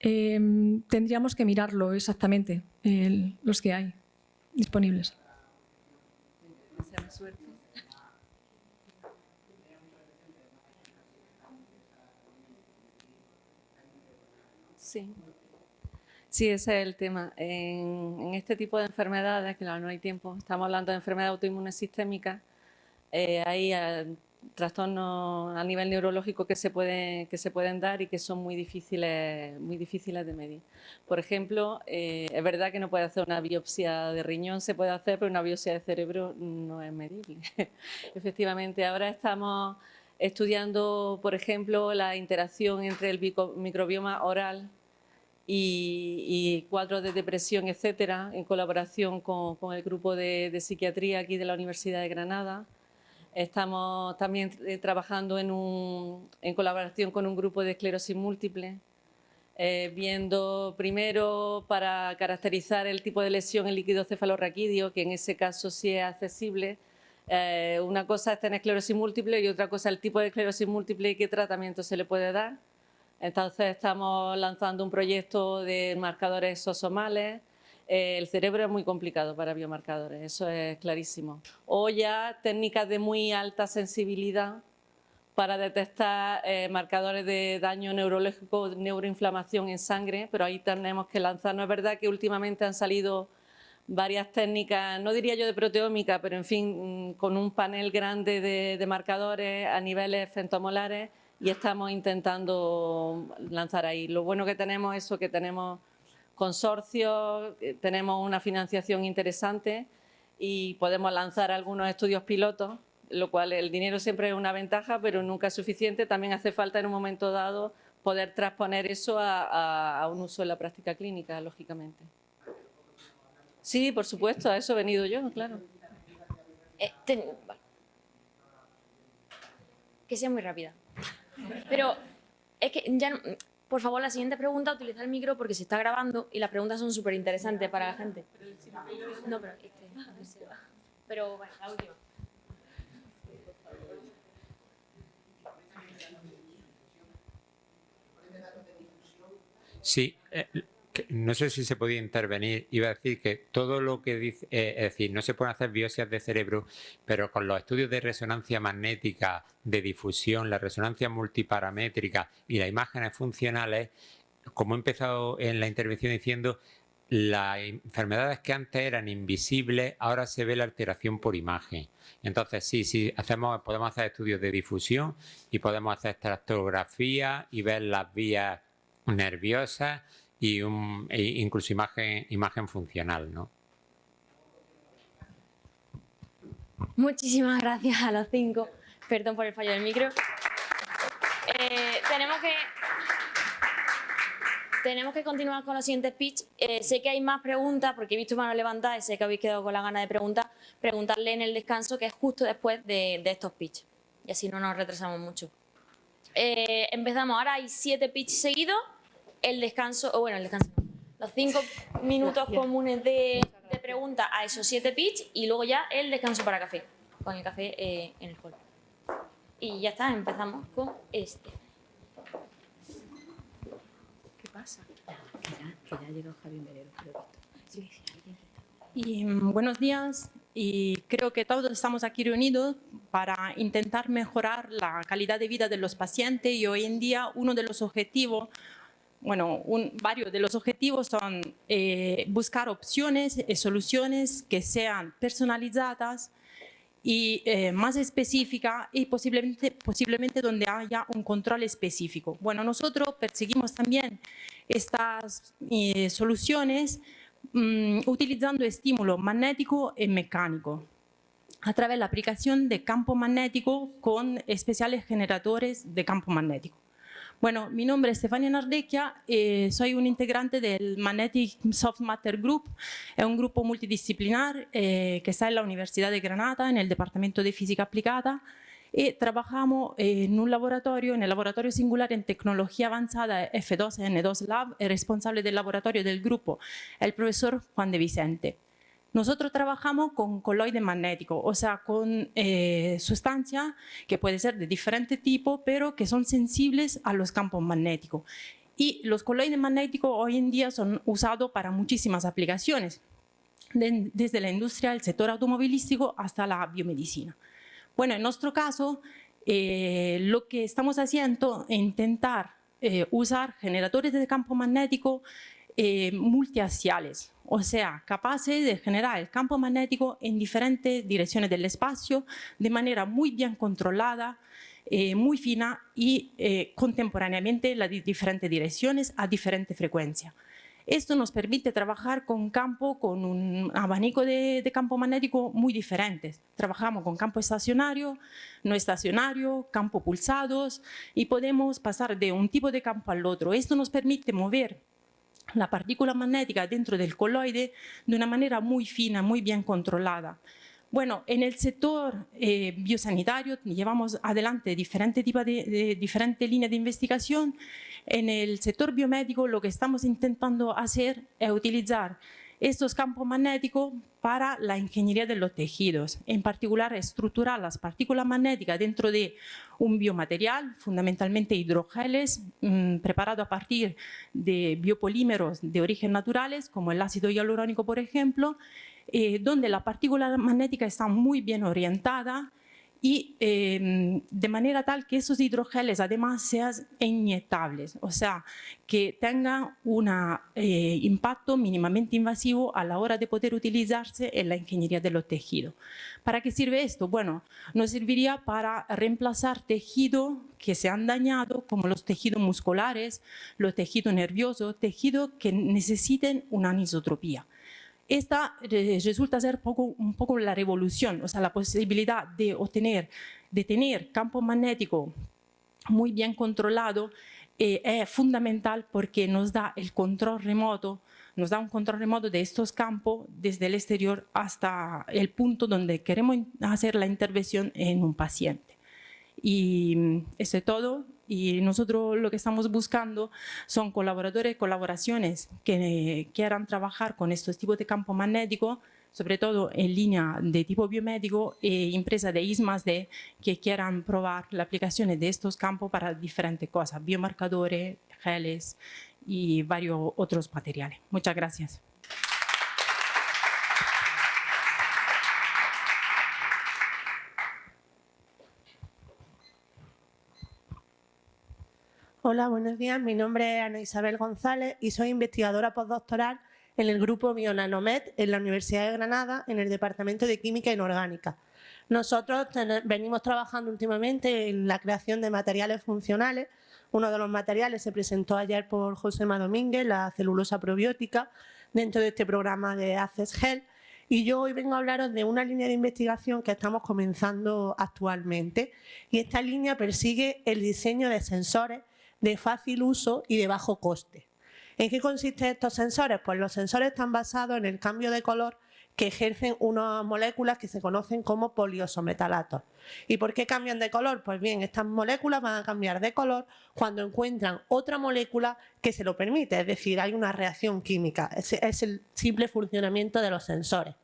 Em, tendríamos que mirarlo exactamente, los que hay disponibles. Sí. Sí, ese es el tema. En, este tipo de enfermedades, que no hay tiempo, estamos hablando de enfermedad autoinmune sistémica, eh, hay trastornos a nivel neurológico que se, pueden, que se pueden dar y que son muy difíciles, muy difíciles de medir. Por ejemplo, eh, es verdad que no puede hacer una biopsia de riñón, se puede hacer, pero una biopsia de cerebro no es medible. Efectivamente, ahora estamos estudiando, por ejemplo, la interacción entre el microbioma oral y, cuadros de depresión, etcétera, en colaboración con, el grupo de, psiquiatría aquí de la Universidad de Granada. Estamos también eh, trabajando en, colaboración con un grupo de esclerosis múltiple, eh, viendo primero para caracterizar el tipo de lesión en líquido cefalorraquídeo, que en ese caso sí es accesible, eh, una cosa es tener esclerosis múltiple y otra cosa el tipo de esclerosis múltiple y qué tratamiento se le puede dar. Entonces estamos lanzando un proyecto de marcadores sosomales. El cerebro es muy complicado para biomarcadores, eso es clarísimo. O ya técnicas de muy alta sensibilidad para detectar eh, marcadores de daño neurológico, neuroinflamación en sangre, pero ahí tenemos que lanzar. No es verdad que últimamente han salido varias técnicas, no diría yo de proteómica, pero en fin, mm, con un panel grande de, marcadores a niveles femtomolares y estamos intentando lanzar ahí. Lo bueno que tenemos es eso, que tenemos consorcios, tenemos una financiación interesante y podemos lanzar algunos estudios pilotos, lo cual el dinero siempre es una ventaja, pero nunca es suficiente. También hace falta en un momento dado poder transponer eso a un uso en la práctica clínica, lógicamente. Sí, por supuesto, a eso he venido yo, claro. Eh, que sea muy rápida. Pero es que ya, por favor, la siguiente pregunta, utiliza el micro porque se está grabando y las preguntas son súper interesantes para la gente. No, pero este, Pero bueno, la última. Sí, eh, no sé si se podía intervenir, iba a decir que todo lo que dice, eh, es decir, no se pueden hacer biopsias de cerebro, pero con los estudios de resonancia magnética, de difusión, la resonancia multiparamétrica y las imágenes funcionales, como he empezado en la intervención diciendo, las enfermedades que antes eran invisibles, ahora se ve la alteración por imagen. Entonces, sí, sí, hacemos, podemos hacer estudios de difusión y podemos hacer tractografía y ver las vías nerviosas y un, e incluso imagen, imagen funcional. ¿no? Muchísimas gracias a los cinco. Perdón por el fallo del micro. Eh, tenemos que tenemos que continuar con los siguientes pitch. Eh, sé que hay más preguntas porque he visto manos levantadas y sé que habéis quedado con la gana de preguntar. Preguntarle en el descanso que es justo después de, estos pitch. Y así no nos retrasamos mucho. Eh, empezamos. Ahora hay siete pitch seguidos el descanso, o bueno, el descanso, los cinco minutos comunes de, de preguntas a esos siete pitch y luego ya el descanso para café, con el café eh, en el hall. Y ya está, empezamos con este. ¿Qué pasa? Que ya, que ya Javier Merero, Y mm, buenos días, y creo que todos estamos aquí reunidos para intentar mejorar la calidad de vida de los pacientes y hoy en día uno de los objetivos bueno, varios de los objetivos son eh, buscar opciones y soluciones que sean personalizadas y eh, más específicas y posiblemente, donde haya un control específico. Bueno, nosotros perseguimos también estas eh, soluciones mm, utilizando estímulo magnético y mecánico a través de la aplicación de campo magnético con especiales generadores de campo magnético. Bueno, mi nombre es Stefania Nardecchia, eh, soy un integrante del Magnetic Soft Matter Group, es un grupo multidisciplinar eh, que está en la Universidad de Granada, en el Departamento de Física Aplicada, y trabajamos en un laboratorio, en el Laboratorio Singular en Tecnología Avanzada F2N2 Lab, el responsable del laboratorio del grupo, el profesor Juan de Vicente. Nosotros trabajamos con coloides magnéticos, o sea, con eh, sustancias que pueden ser de diferente tipo, pero que son sensibles a los campos magnéticos. Y los coloides magnéticos hoy en día son usados para muchísimas aplicaciones, desde la industria, el sector automovilístico hasta la biomedicina. Bueno, en nuestro caso, eh, lo que estamos haciendo es intentar eh, usar generadores de campo magnético eh, multiaxiales, o sea, capaces de generar el campo magnético en diferentes direcciones del espacio de manera muy bien controlada, eh, muy fina y eh, contemporáneamente las diferentes direcciones a diferente frecuencia. Esto nos permite trabajar con campo, con un abanico de, campo magnético muy diferentes. Trabajamos con campo estacionario, no estacionario, campo pulsados y podemos pasar de un tipo de campo al otro. Esto nos permite mover la partícula magnética dentro del coloide de una manera muy fina, muy bien controlada. Bueno, en el sector eh, biosanitario llevamos adelante diferentes tipos diferentes líneas de investigación. En el sector biomédico lo que estamos intentando hacer es utilizar estos campos magnéticos para la ingeniería de los tejidos, en particular estructurar las partículas magnéticas dentro de un biomaterial, fundamentalmente hidrogeles, mm, preparado a partir de biopolímeros de origen naturales, como el ácido hialurónico, por ejemplo, eh, donde la partícula magnética está muy bien orientada y em, de manera tal que esos hidrogeles además sean inyectables, o sea, que tengan un eh, impacto mínimamente invasivo a la hora de poder utilizarse en la ingeniería de los tejidos. ¿Para qué sirve esto? Bueno, nos serviría para reemplazar tejidos que se han dañado, como los tejidos musculares, los tejidos nerviosos, tejidos que necesiten una anisotropía esta resulta ser un poco la revolución, o sea, la posibilidad de obtener, de tener campo magnético muy bien controlado eh, es fundamental porque nos da el control remoto, nos da un control remoto de estos campos desde el exterior hasta el punto donde queremos hacer la intervención en un paciente. Y mm, eso es todo y nosotros lo que estamos buscando son colaboradores, colaboraciones que quieran trabajar con estos tipos de campo magnético, sobre todo en línea de tipo biomédico e empresas de I+D que quieran probar las aplicaciones de estos campos para diferentes cosas, biomarcadores, geles y varios otros materiales. Muchas gracias. Hola, buenos días. Mi nombre es Ana Isabel González y soy investigadora postdoctoral en el grupo Bionanomet en la Universidad de Granada en el Departamento de Química Inorgánica. Nosotros venimos trabajando últimamente en la creación de materiales funcionales. Uno de los materiales se presentó ayer por José Domínguez, la celulosa probiótica, dentro de este programa de Access Health. Y yo hoy vengo a hablaros de una línea de investigación que estamos comenzando actualmente. Y esta línea persigue el diseño de sensores de fácil uso y de bajo coste. ¿En qué consisten estos sensores? Pues los sensores están basados en el cambio de color que ejercen unas moléculas que se conocen como poliosometalatos. ¿Y por qué cambian de color? Pues bien, estas moléculas van a cambiar de color cuando encuentran otra molécula que se lo permite, es decir, hay una reacción química, es, el simple funcionamiento de los sensores.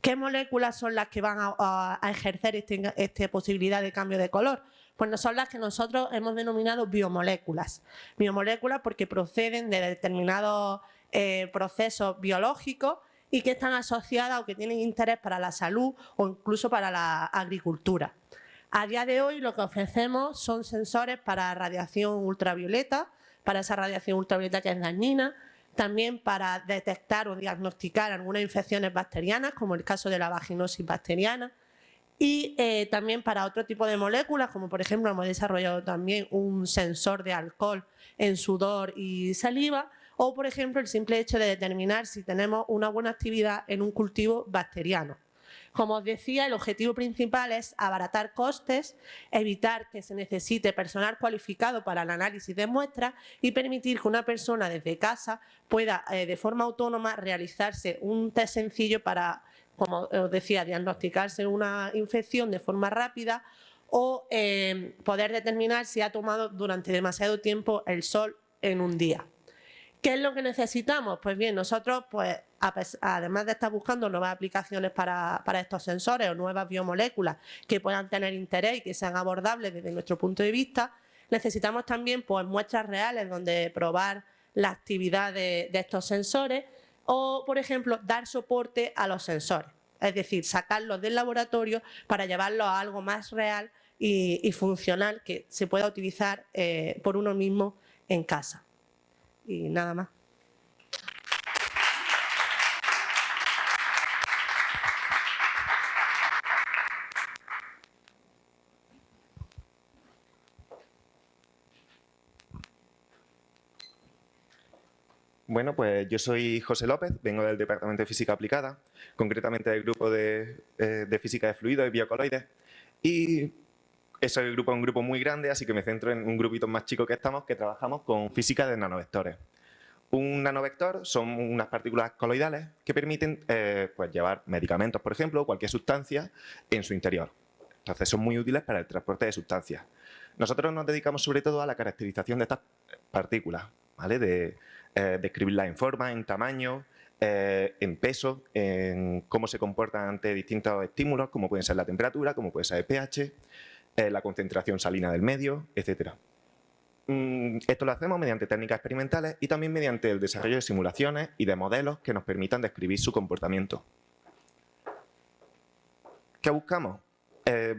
¿Qué moléculas son las que van a, ejercer esta este posibilidad de cambio de color? Pues son las que nosotros hemos denominado biomoléculas. Biomoléculas porque proceden de determinados eh, procesos biológicos y que están asociadas o que tienen interés para la salud o incluso para la agricultura. A día de hoy lo que ofrecemos son sensores para radiación ultravioleta, para esa radiación ultravioleta que es dañina, también para detectar o diagnosticar algunas infecciones bacterianas, como el caso de la vaginosis bacteriana, y eh, también para otro tipo de moléculas, como por ejemplo hemos desarrollado también un sensor de alcohol en sudor y saliva, o por ejemplo el simple hecho de determinar si tenemos una buena actividad en un cultivo bacteriano. Como os decía, el objetivo principal es abaratar costes, evitar que se necesite personal cualificado para el análisis de muestras y permitir que una persona desde casa pueda eh, de forma autónoma realizarse un test sencillo para como os decía, diagnosticarse una infección de forma rápida o eh, poder determinar si ha tomado durante demasiado tiempo el sol en un día. ¿Qué es lo que necesitamos? Pues bien, nosotros, pues, además de estar buscando nuevas aplicaciones para, para, estos sensores o nuevas biomoléculas que puedan tener interés y que sean abordables desde nuestro punto de vista, necesitamos también pues, muestras reales donde probar la actividad de estos sensores o, por ejemplo, dar soporte a los sensores, es decir, sacarlos del laboratorio para llevarlos a algo más real y, funcional que se pueda utilizar eh, por uno mismo en casa. Y nada más. Bueno, pues yo soy José López, vengo del Departamento de Física Aplicada, concretamente del grupo de, eh, Física de Fluidos y Biocoloides. Y ese grupo es un grupo muy grande, así que me centro en un grupito más chico que estamos, que trabajamos con física de nanovectores. Un nanovector son unas partículas coloidales que permiten eh, pues llevar medicamentos, por ejemplo, cualquier sustancia en su interior. Entonces son muy útiles para el transporte de sustancias. Nosotros nos dedicamos sobre todo a la caracterización de estas partículas, ¿vale? de eh, describirlas en forma, en tamaño, eh, en peso, en cómo se comportan ante distintos estímulos, como pueden ser la temperatura, como puede ser el pH, eh, la concentración salina del medio, etc. Mm, esto lo hacemos mediante técnicas experimentales y también mediante el desarrollo de simulaciones y de modelos que nos permitan describir su comportamiento. ¿Qué buscamos?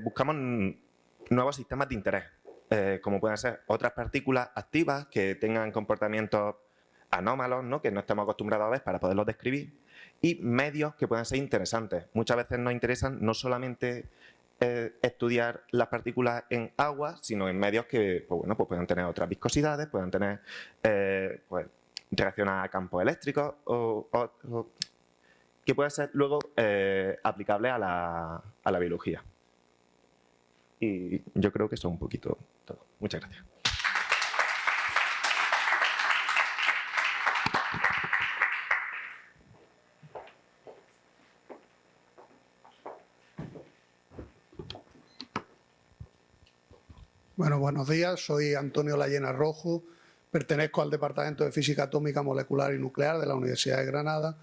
buscamos nuevos sistemas de interés, eh, como pueden ser otras partículas activas que tengan comportamientos anómalos, ¿no? que no estemos acostumbrados a ver para poderlos describir, y medios que puedan ser interesantes. Muchas veces nos interesan no solamente eh, estudiar las partículas en agua, sino en medios que pues bueno, pues puedan tener otras viscosidades, puedan tener eh, pues, reaccionar a campos eléctricos o, que puedan ser luego aplicables a la, a la biología. Y yo creo que eso es un poquito todo. Muchas gracias. Bueno, buenos días. Soy Antonio Layena Rojo. Pertenezco al Departamento de Física Atómica Molecular y Nuclear de la Universidad de Granada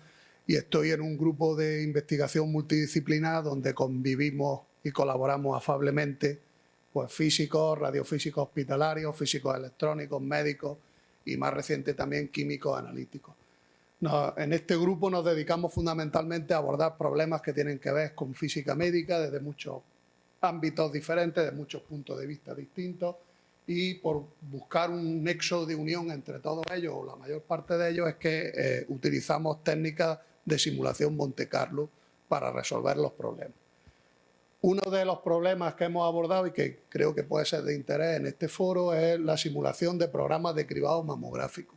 y estoy en un grupo de investigación multidisciplinar donde convivimos y colaboramos afablemente pues físicos, radiofísicos hospitalarios, físicos electrónicos, médicos y más reciente también químicos analíticos. en este grupo nos dedicamos fundamentalmente a abordar problemas que tienen que ver con física médica desde muchos ámbitos diferentes, de muchos puntos de vista distintos y por buscar un nexo de unión entre todos ellos, o la mayor parte de ellos, es que eh, utilizamos técnicas de simulación Monte Carlo para resolver los problemas. Uno de los problemas que hemos abordado y que creo que puede ser de interés en este foro es la simulación de programas de cribado mamográfico.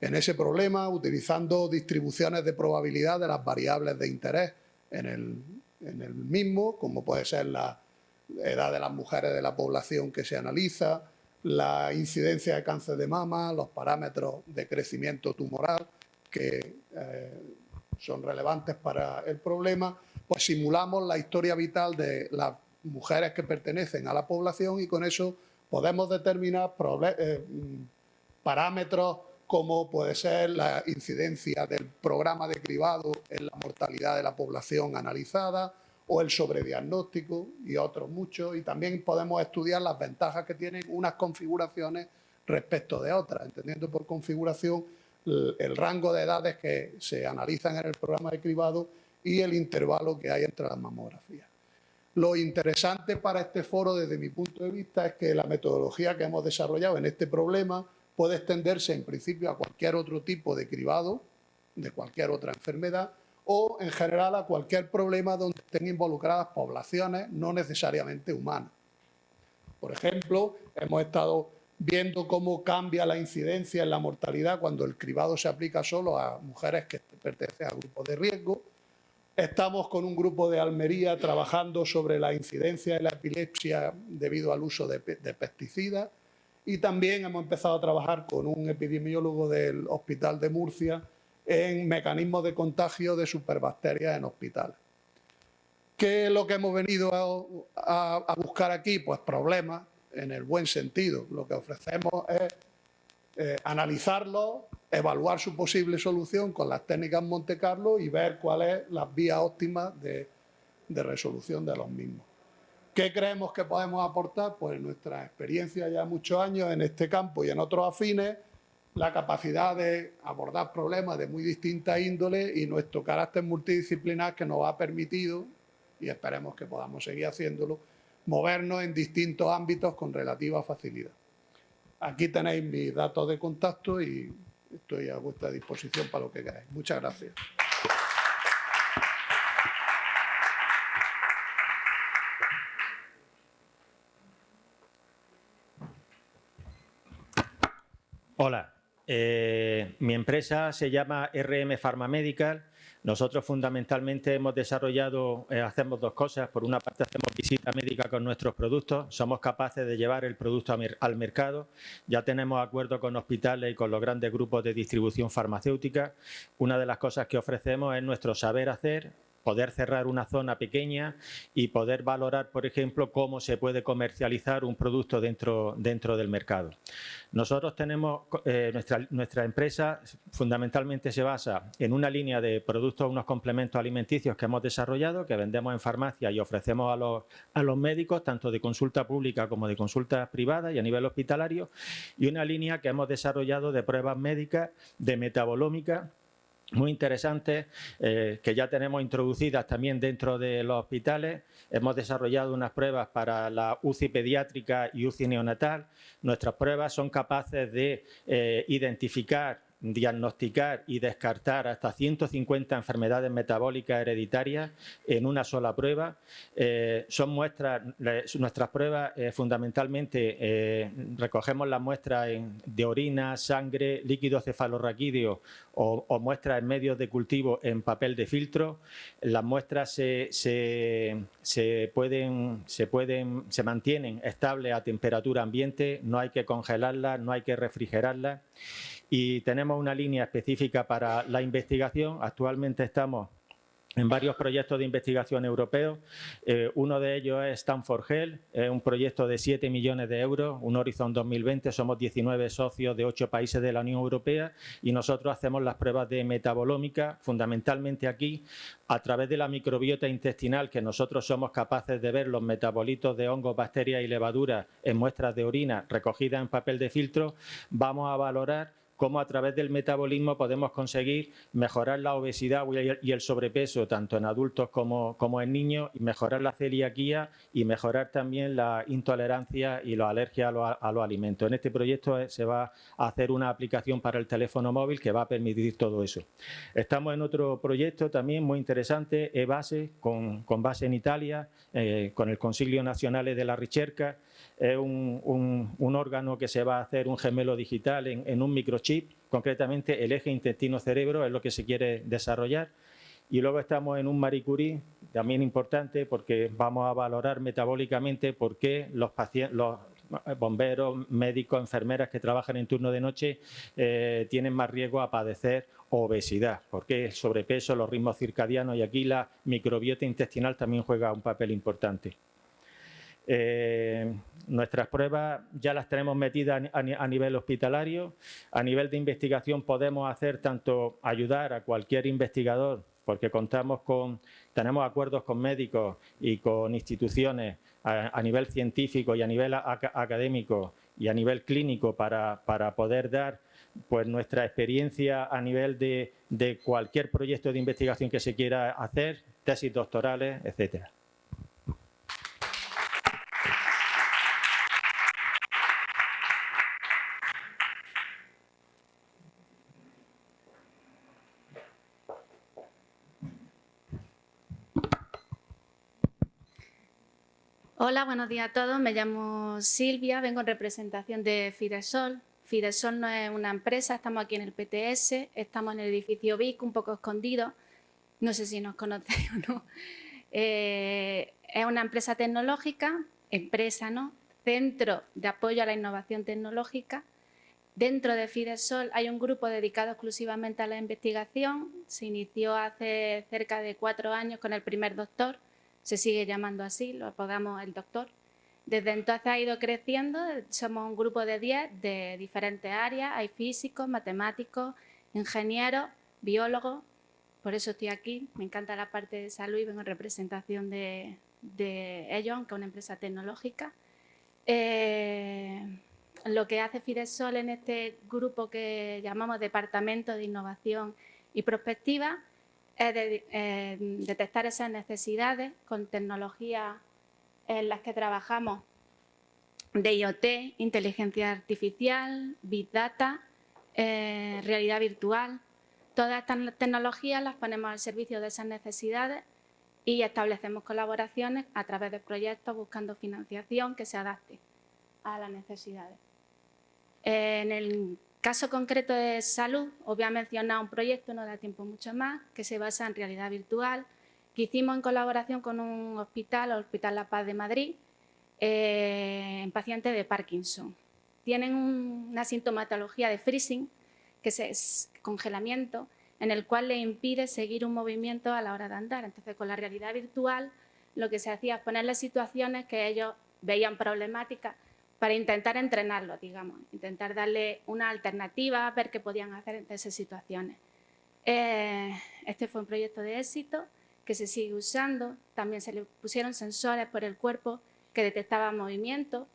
En ese problema, utilizando distribuciones de probabilidad de las variables de interés en el, en el mismo, como puede ser la edad de las mujeres de la población que se analiza, la incidencia de cáncer de mama, los parámetros de crecimiento tumoral que eh, son relevantes para el problema pues simulamos la historia vital de las mujeres que pertenecen a la población y con eso podemos determinar eh, parámetros como puede ser la incidencia del programa de cribado en la mortalidad de la población analizada o el sobrediagnóstico y otros muchos. Y también podemos estudiar las ventajas que tienen unas configuraciones respecto de otras, entendiendo por configuración el rango de edades que se analizan en el programa de cribado y el intervalo que hay entre las mamografías. Lo interesante para este foro desde mi punto de vista es que la metodología que hemos desarrollado en este problema puede extenderse en principio a cualquier otro tipo de cribado, de cualquier otra enfermedad, o en general a cualquier problema donde estén involucradas poblaciones no necesariamente humanas. Por ejemplo, hemos estado viendo cómo cambia la incidencia en la mortalidad cuando el cribado se aplica solo a mujeres que pertenecen a grupos de riesgo, Estamos con un grupo de Almería trabajando sobre la incidencia de la epilepsia debido al uso de, pesticidas y también hemos empezado a trabajar con un epidemiólogo del Hospital de Murcia en mecanismos de contagio de superbacterias en hospitales. ¿Qué es lo que hemos venido a buscar aquí? Pues problemas en el buen sentido. Lo que ofrecemos es eh, analizarlo, evaluar su posible solución con las técnicas Monte Carlo y ver cuáles es las vías óptimas de, resolución de los mismos. ¿Qué creemos que podemos aportar? Pues nuestra experiencia ya muchos años en este campo y en otros afines, la capacidad de abordar problemas de muy distinta índole y nuestro carácter multidisciplinar que nos ha permitido, y esperemos que podamos seguir haciéndolo, movernos en distintos ámbitos con relativa facilidad. Aquí tenéis mis datos de contacto y estoy a vuestra disposición para lo que queráis. Muchas gracias. Hola, eh, mi empresa se llama RM Pharma Medical. Nosotros fundamentalmente hemos desarrollado, eh, hacemos dos cosas. Por una parte hacemos visita médica con nuestros productos. Somos capaces de llevar el producto al mercado. Ya tenemos acuerdos con hospitales y con los grandes grupos de distribución farmacéutica. Una de las cosas que ofrecemos es nuestro saber hacer, poder cerrar una zona pequeña y poder valorar, por ejemplo, cómo se puede comercializar un producto dentro, dentro del mercado. Nosotros tenemos, eh, nuestra, nuestra empresa fundamentalmente se basa en una línea de productos, unos complementos alimenticios que hemos desarrollado, que vendemos en farmacia y ofrecemos a los, a los médicos, tanto de consulta pública como de consulta privada y a nivel hospitalario, y una línea que hemos desarrollado de pruebas médicas, de metabolómica, muy interesantes eh, que ya tenemos introducidas también dentro de los hospitales. Hemos desarrollado unas pruebas para la UCI pediátrica y UCI neonatal. Nuestras pruebas son capaces de eh, identificar diagnosticar y descartar hasta 150 enfermedades metabólicas hereditarias en una sola prueba. Eh, son muestras, nuestras pruebas eh, fundamentalmente eh, recogemos las muestras de orina, sangre, líquido cefalorraquídeo o, muestras en medios de cultivo en papel de filtro. Las muestras se, se, se, pueden, se, pueden, se mantienen estables a temperatura ambiente, no hay que congelarlas, no hay que refrigerarlas y tenemos una línea específica para la investigación. Actualmente estamos en varios proyectos de investigación europeos. Eh, uno de ellos es Stanford Health, es un proyecto de 7 millones de euros, un Horizon 2020. Somos 19 socios de 8 países de la Unión Europea y nosotros hacemos las pruebas de metabolómica, fundamentalmente aquí, a través de la microbiota intestinal, que nosotros somos capaces de ver los metabolitos de hongos, bacterias y levaduras en muestras de orina recogidas en papel de filtro, vamos a valorar cómo a través del metabolismo podemos conseguir mejorar la obesidad y el sobrepeso tanto en adultos como, en niños y mejorar la celiaquía y mejorar también la intolerancia y la alergia a, los alimentos. En este proyecto eh, se va a hacer una aplicación para el teléfono móvil que va a permitir todo eso. Estamos en otro proyecto también muy interesante, e-base, con, con base en Italia, eh, con el Consiglio Nacional de la Ricerca, es un, órgano que se va a hacer un gemelo digital en, un microchip, concretamente el eje intestino-cerebro es lo que se quiere desarrollar. Y luego estamos en un Marie Curie, también importante porque vamos a valorar metabólicamente por qué los, los bomberos, médicos, enfermeras que trabajan en turno de noche eh, tienen más riesgo a padecer obesidad, porque el sobrepeso, los ritmos circadianos y aquí la microbiota intestinal también juega un papel importante. Eh, nuestras pruebas ya las tenemos metidas a, nivel hospitalario. A nivel de investigación podemos hacer tanto ayudar a cualquier investigador, porque contamos con, tenemos acuerdos con médicos y con instituciones a, nivel científico y a nivel académico y a nivel clínico para, poder dar pues nuestra experiencia a nivel de, de cualquier proyecto de investigación que se quiera hacer, tesis doctorales, etcétera. Hola, buenos días a todos. Me llamo Silvia, vengo en representación de Fidesol. Fidesol no es una empresa, estamos aquí en el PTS, estamos en el edificio VIC, un poco escondido. No sé si nos conocéis o no. Eh, es una empresa tecnológica, empresa, ¿no? Centro de apoyo a la innovación tecnológica. Dentro de Fidesol hay un grupo dedicado exclusivamente a la investigación. Se inició hace cerca de cuatro años con el primer doctor se sigue llamando así, lo apodamos el doctor. Desde entonces ha ido creciendo, somos un grupo de 10 de diferentes áreas, hay físicos, matemáticos, ingenieros, biólogos, por eso estoy aquí, me encanta la parte de salud y vengo en representación de, de ellos, que es una empresa tecnológica. Eh, lo que hace Fidesol en este grupo que llamamos Departamento de Innovación y Prospectiva es eh, detectar esas necesidades con tecnologías en las que trabajamos de IoT, inteligencia artificial, Big Data, eh, realidad virtual. Todas estas tecnologías las ponemos al servicio de esas necesidades y establecemos colaboraciones a través de proyectos buscando financiación que se adapte a las necesidades. En el caso concreto de salud, os voy a mencionar un proyecto, no da tiempo mucho más, que se basa en realidad virtual, que hicimos en colaboración con un hospital, el Hospital La Paz de Madrid, eh, en pacientes de Parkinson. Tienen una sintomatología de freezing, que es congelamiento, en el cual le impide seguir un movimiento a la hora de andar. Entonces, con la realidad virtual, lo que se hacía es ponerles situaciones que ellos veían problemáticas para intentar entrenarlo, digamos, intentar darle una alternativa, ver qué podían hacer en esas situaciones. Eh, este fue un proyecto de éxito que se sigue usando. También se le pusieron sensores por el cuerpo que detectaban movimiento.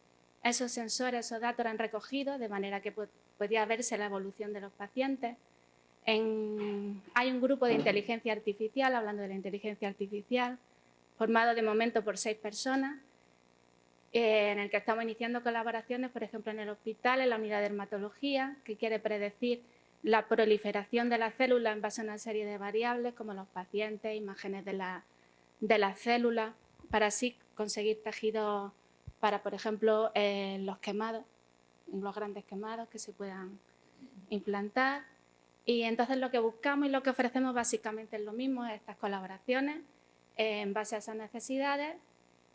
Esos sensores, esos datos eran recogidos de manera que podía verse la evolución de los pacientes. hay un grupo de inteligencia artificial, hablando de la inteligencia artificial, formado de momento por seis personas, en el que estamos iniciando colaboraciones, por ejemplo, en el hospital, en la unidad de dermatología, que quiere predecir la proliferación de las células en base a una serie de variables, como los pacientes, imágenes de, la, de para así conseguir tejidos para, por ejemplo, eh, los quemados, los grandes quemados que se puedan implantar. Y entonces lo que buscamos y lo que ofrecemos básicamente es lo mismo, estas colaboraciones eh, en base a esas necesidades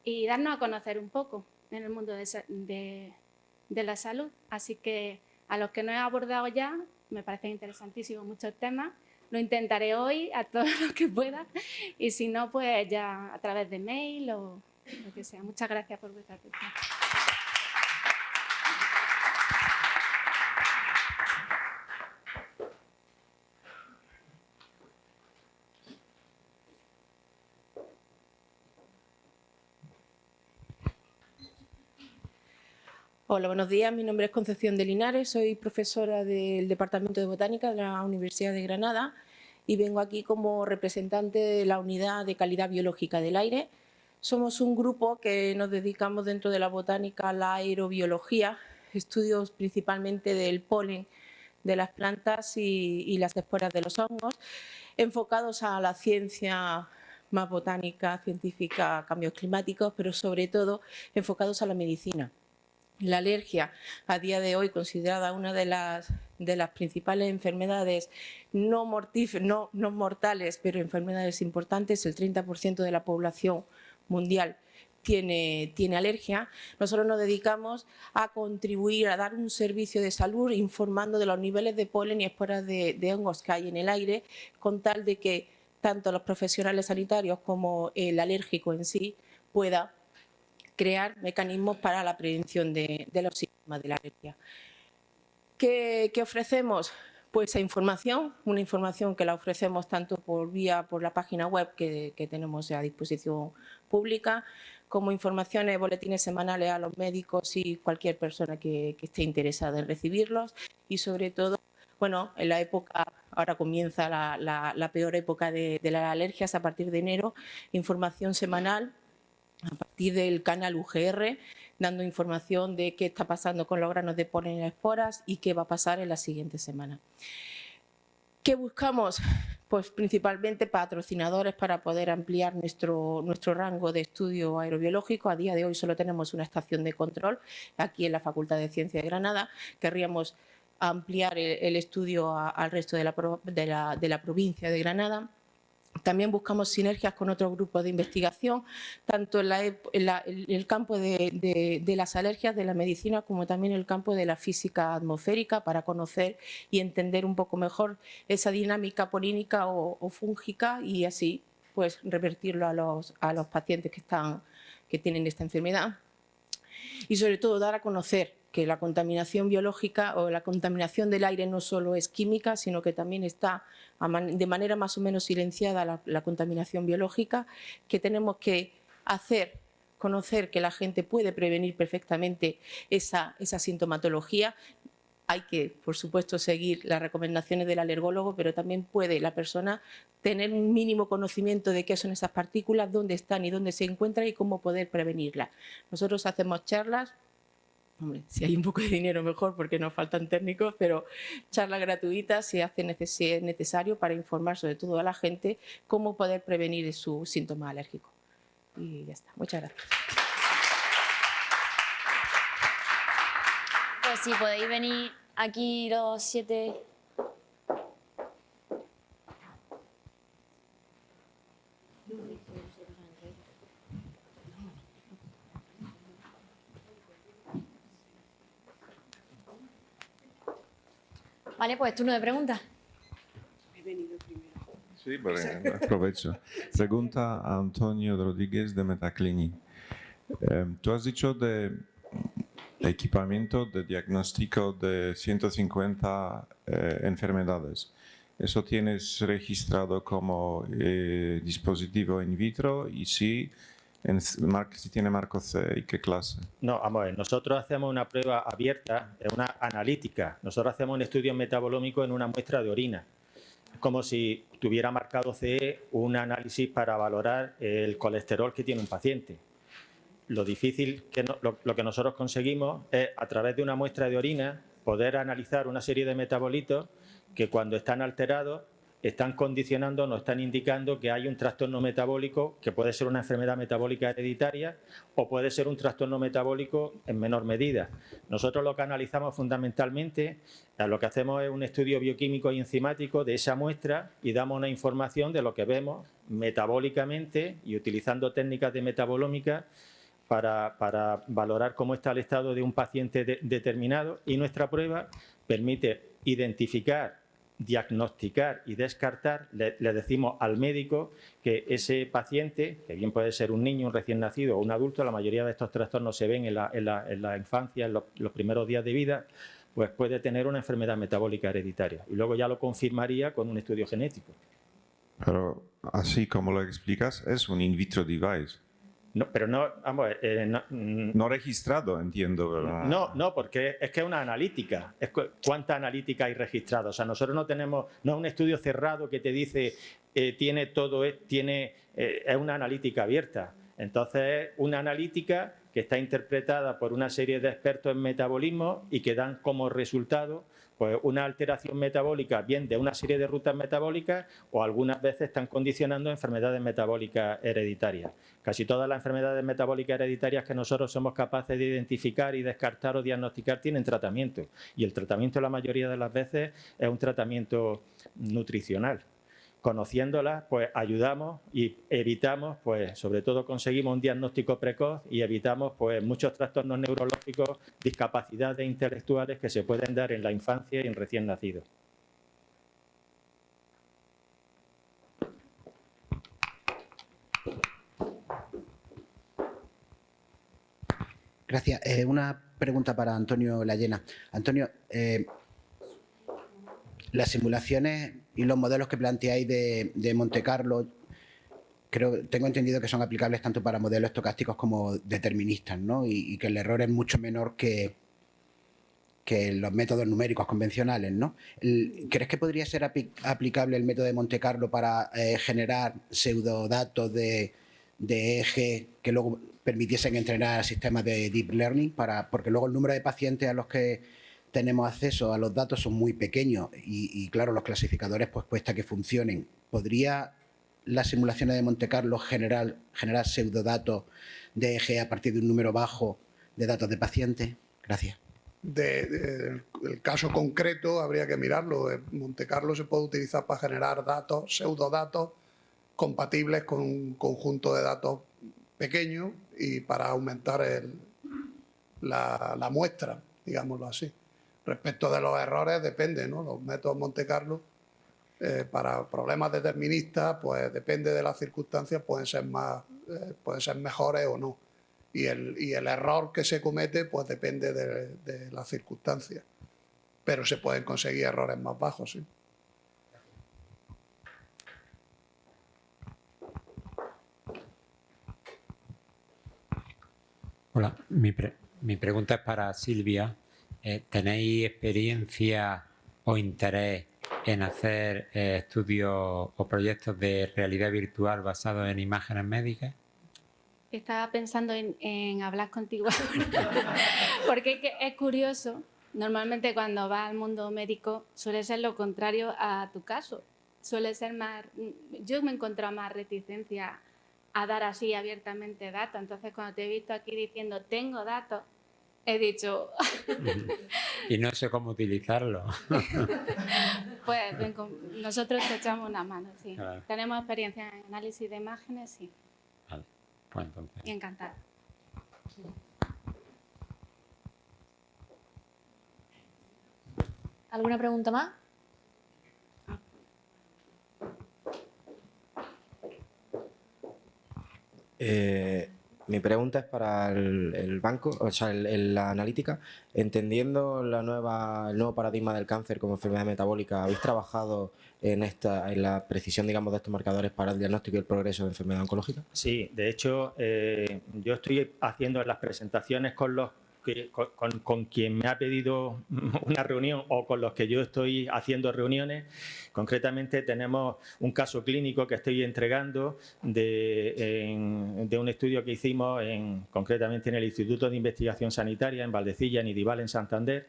y darnos a conocer un poco en el mundo de, la salud. Así que a los que no he abordado ya, me parecen interesantísimos muchos temas. Lo intentaré hoy a todo lo que pueda y si no, pues ya a través de mail o lo que sea. Muchas gracias por vuestra atención. Hola, buenos días. Mi nombre es Concepción de Linares, soy profesora del Departamento de Botánica de la Universidad de Granada y vengo aquí como representante de la Unidad de Calidad Biológica del Aire. Somos un grupo que nos dedicamos dentro de la botánica a la aerobiología, estudios principalmente del polen de las plantas y, y las esporas de los hongos, enfocados a la ciencia más botánica, científica, cambios climáticos, pero sobre todo enfocados a la medicina. La alergia, a día de hoy considerada una de las, de las principales enfermedades no, mortales, pero enfermedades importantes, el 30% de la población mundial tiene, tiene, alergia, nosotros nos dedicamos a contribuir a dar un servicio de salud informando de los niveles de polen y esporas de, de, hongos que hay en el aire, con tal de que tanto los profesionales sanitarios como el alérgico en sí pueda crear mecanismos para la prevención de, los síntomas de la alergia. ¿Qué, ofrecemos? Pues información, una información que la ofrecemos tanto por vía por la página web que, tenemos a disposición pública, como informaciones, boletines semanales a los médicos y cualquier persona que, esté interesada en recibirlos y sobre todo, bueno, en la época, ahora comienza la, peor época de, de las alergias a partir de enero, información semanal partir del canal UGR, dando información de qué está pasando con los granos de polen y esporas y qué va a pasar en la siguiente semana. ¿Qué buscamos? Pues principalmente patrocinadores para poder ampliar nuestro, nuestro rango de estudio aerobiológico. A día de hoy solo tenemos una estación de control aquí en la Facultad de Ciencias de Granada. Querríamos ampliar el, estudio al resto de la, de la provincia de Granada. También buscamos sinergias con otros grupos de investigación, tanto en, el campo de, las alergias, de la medicina, como también en el campo de la física atmosférica, para conocer y entender un poco mejor esa dinámica polínica o, fúngica y así pues revertirlo a los, a los pacientes que, están, que tienen esta enfermedad. Y sobre todo dar a conocer que la contaminación biológica o la contaminación del aire no solo es química, sino que también está de manera más o menos silenciada la, contaminación biológica, que tenemos que hacer conocer que la gente puede prevenir perfectamente esa, esa sintomatología, hay que, por supuesto, seguir las recomendaciones del alergólogo, pero también puede la persona tener un mínimo conocimiento de qué son esas partículas, dónde están y dónde se encuentran y cómo poder prevenirlas. Nosotros hacemos charlas Hombre, si hay un poco de dinero mejor porque nos faltan técnicos, pero charlas gratuitas se hace es necesario para informar sobre todo a la gente cómo poder prevenir su síntoma alérgico. Y ya está. Muchas gracias. Pues si podéis venir Aquí los siete... Vale, pues turno de preguntas. Sí, pues, aprovecho. Pregunta a Antonio Rodríguez de Metaclinic. Eh, tú has dicho de equipamiento de diagnóstico de 150 eh, enfermedades. ¿Eso tienes registrado como eh, dispositivo in vitro? Y si, en, si tiene marco C, ¿y qué clase? No, vamos a ver, nosotros hacemos una prueba abierta, una analítica. Nosotros hacemos un estudio metabolómico en una muestra de orina como si tuviera marcado CE un análisis para valorar el colesterol que tiene un paciente. Lo difícil, que lo, que nosotros conseguimos es, a través de una muestra de orina, poder analizar una serie de metabolitos que cuando están alterados están condicionando, nos están indicando que hay un trastorno metabólico que puede ser una enfermedad metabólica hereditaria o puede ser un trastorno metabólico en menor medida. Nosotros lo que analizamos fundamentalmente, lo que hacemos es un estudio bioquímico y enzimático de esa muestra y damos una información de lo que vemos metabólicamente y utilizando técnicas de metabolómica para, valorar cómo está el estado de un paciente determinado y nuestra prueba permite identificar diagnosticar y descartar, le, decimos al médico que ese paciente, que bien puede ser un niño, un recién nacido o un adulto, la mayoría de estos trastornos se ven en la, infancia, en los, primeros días de vida, pues puede tener una enfermedad metabólica hereditaria. Y luego ya lo confirmaría con un estudio genético. Pero así como lo explicas, es un in vitro device. No, pero no, vamos, eh, mm, no, registrado, entiendo. No, no, porque es que es una analítica. Es ¿Cuánta analítica hay registrada? O sea, nosotros no tenemos, no es un estudio cerrado que te dice, eh, tiene todo, tiene, eh, es una analítica abierta. Entonces, es una analítica que está interpretada por una serie de expertos en metabolismo y que dan como resultado pues una alteración metabólica, bien de una serie de rutas metabólicas o algunas veces están condicionando enfermedades metabólicas hereditarias. Casi todas las enfermedades metabólicas hereditarias que nosotros somos capaces de identificar y descartar o diagnosticar tienen tratamiento y el tratamiento la mayoría de las veces es un tratamiento nutricional conociéndolas, pues ayudamos y evitamos, pues sobre todo conseguimos un diagnóstico precoz y evitamos pues muchos trastornos neurológicos, discapacidades intelectuales que se pueden dar en la infancia y en recién nacidos. Gracias. Eh, una pregunta para Antonio Layena. Antonio, eh, las simulaciones y los modelos que planteáis de, de Monte Carlo, creo, tengo entendido que son aplicables tanto para modelos estocásticos como deterministas, ¿no? Y, que el error es mucho menor que, que los métodos numéricos convencionales, ¿no? ¿Crees que podría ser aplicable el método de Monte Carlo para eh, generar pseudodatos de, de eje que luego permitiesen entrenar sistemas de deep learning? Para, porque luego el número de pacientes a los que tenemos acceso a los datos son muy pequeños y, claro, los clasificadores pues cuesta que funcionen. ¿Podría las simulaciones de Monte Carlo generar, generar pseudodatos de eje a partir de un número bajo de datos de pacientes? Gracias. De, el caso concreto habría que mirarlo. Monte Carlo se puede utilizar para generar datos, pseudodatos compatibles con un conjunto de datos pequeños y para aumentar la muestra, digámoslo así. Respecto de los errores depende, ¿no? Los métodos Monte Carlo eh, para problemas deterministas, pues depende de las circunstancias, pueden ser más, eh, pueden ser mejores o no. Y el, y el, error que se comete, pues depende de, de, las circunstancias. Pero se pueden conseguir errores más bajos, sí. Hola, mi, mi pregunta es para Silvia. Eh, ¿tenéis experiencia o interés en hacer eh, estudios o proyectos de realidad virtual basados en imágenes médicas? Estaba pensando en, hablar contigo porque es, curioso. Normalmente cuando vas al mundo médico suele ser lo contrario a tu caso. Suele ser más... Yo me he encontrado más reticencia a dar así abiertamente datos. Entonces cuando te he visto aquí diciendo tengo datos, he dicho... y no sé cómo utilizarlo. pues nosotros te echamos una mano, sí. Tenemos experiencia en análisis de imágenes, sí. Vale, pues entonces... Y encantada. ¿Alguna pregunta más? Eh, mi pregunta es para el, banco, o sea, la analítica. Entendiendo la nueva, el nuevo paradigma del cáncer como enfermedad metabólica, ¿habéis trabajado en, esta, en la precisión digamos, de estos marcadores para el diagnóstico y el progreso de enfermedad oncológica? Sí, de hecho, eh, yo estoy haciendo las presentaciones con los con, quien me ha pedido una reunión o con los que yo estoy haciendo reuniones. Concretamente tenemos un caso clínico que estoy entregando de, un estudio que hicimos en, concretamente en el Instituto de Investigación Sanitaria en Valdecilla, en Idival, en Santander,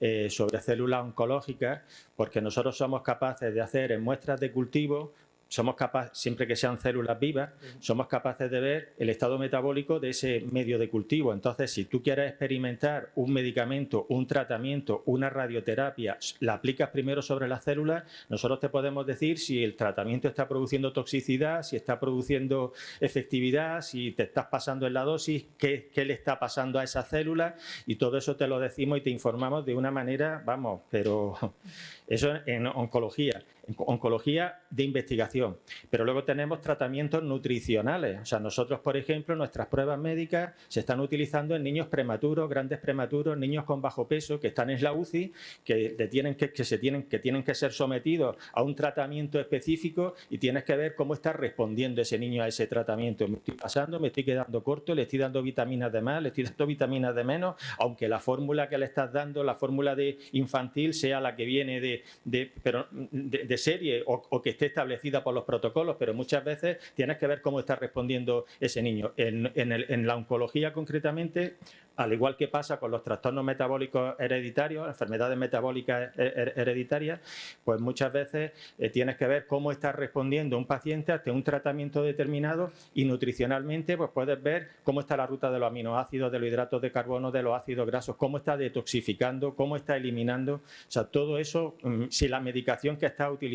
eh, sobre células oncológicas, porque nosotros somos capaces de hacer en muestras de cultivo somos capaces, siempre que sean células vivas, somos capaces de ver el estado metabólico de ese medio de cultivo. Entonces, si tú quieres experimentar un medicamento, un tratamiento, una radioterapia, la aplicas primero sobre las células, nosotros te podemos decir si el tratamiento está produciendo toxicidad, si está produciendo efectividad, si te estás pasando en la dosis, qué, qué le está pasando a esa célula y todo eso te lo decimos y te informamos de una manera, vamos, pero eso en oncología oncología de investigación. Pero luego tenemos tratamientos nutricionales. O sea, nosotros, por ejemplo, nuestras pruebas médicas se están utilizando en niños prematuros, grandes prematuros, niños con bajo peso que están en la UCI, que, tienen que, se tienen, que tienen que ser sometidos a un tratamiento específico y tienes que ver cómo está respondiendo ese niño a ese tratamiento. Me estoy pasando, me estoy quedando corto, le estoy dando vitaminas de más, le estoy dando vitaminas de menos, aunque la fórmula que le estás dando, la fórmula de infantil, sea la que viene de, de, pero de serie o, que esté establecida por los protocolos, pero muchas veces tienes que ver cómo está respondiendo ese niño. En, la oncología concretamente, al igual que pasa con los trastornos metabólicos hereditarios, enfermedades metabólicas hereditarias, pues muchas veces eh, tienes que ver cómo está respondiendo un paciente ante un tratamiento determinado y nutricionalmente pues puedes ver cómo está la ruta de los aminoácidos, de los hidratos de carbono, de los ácidos grasos, cómo está detoxificando, cómo está eliminando, o sea, todo eso, mm, si la medicación que está utilizando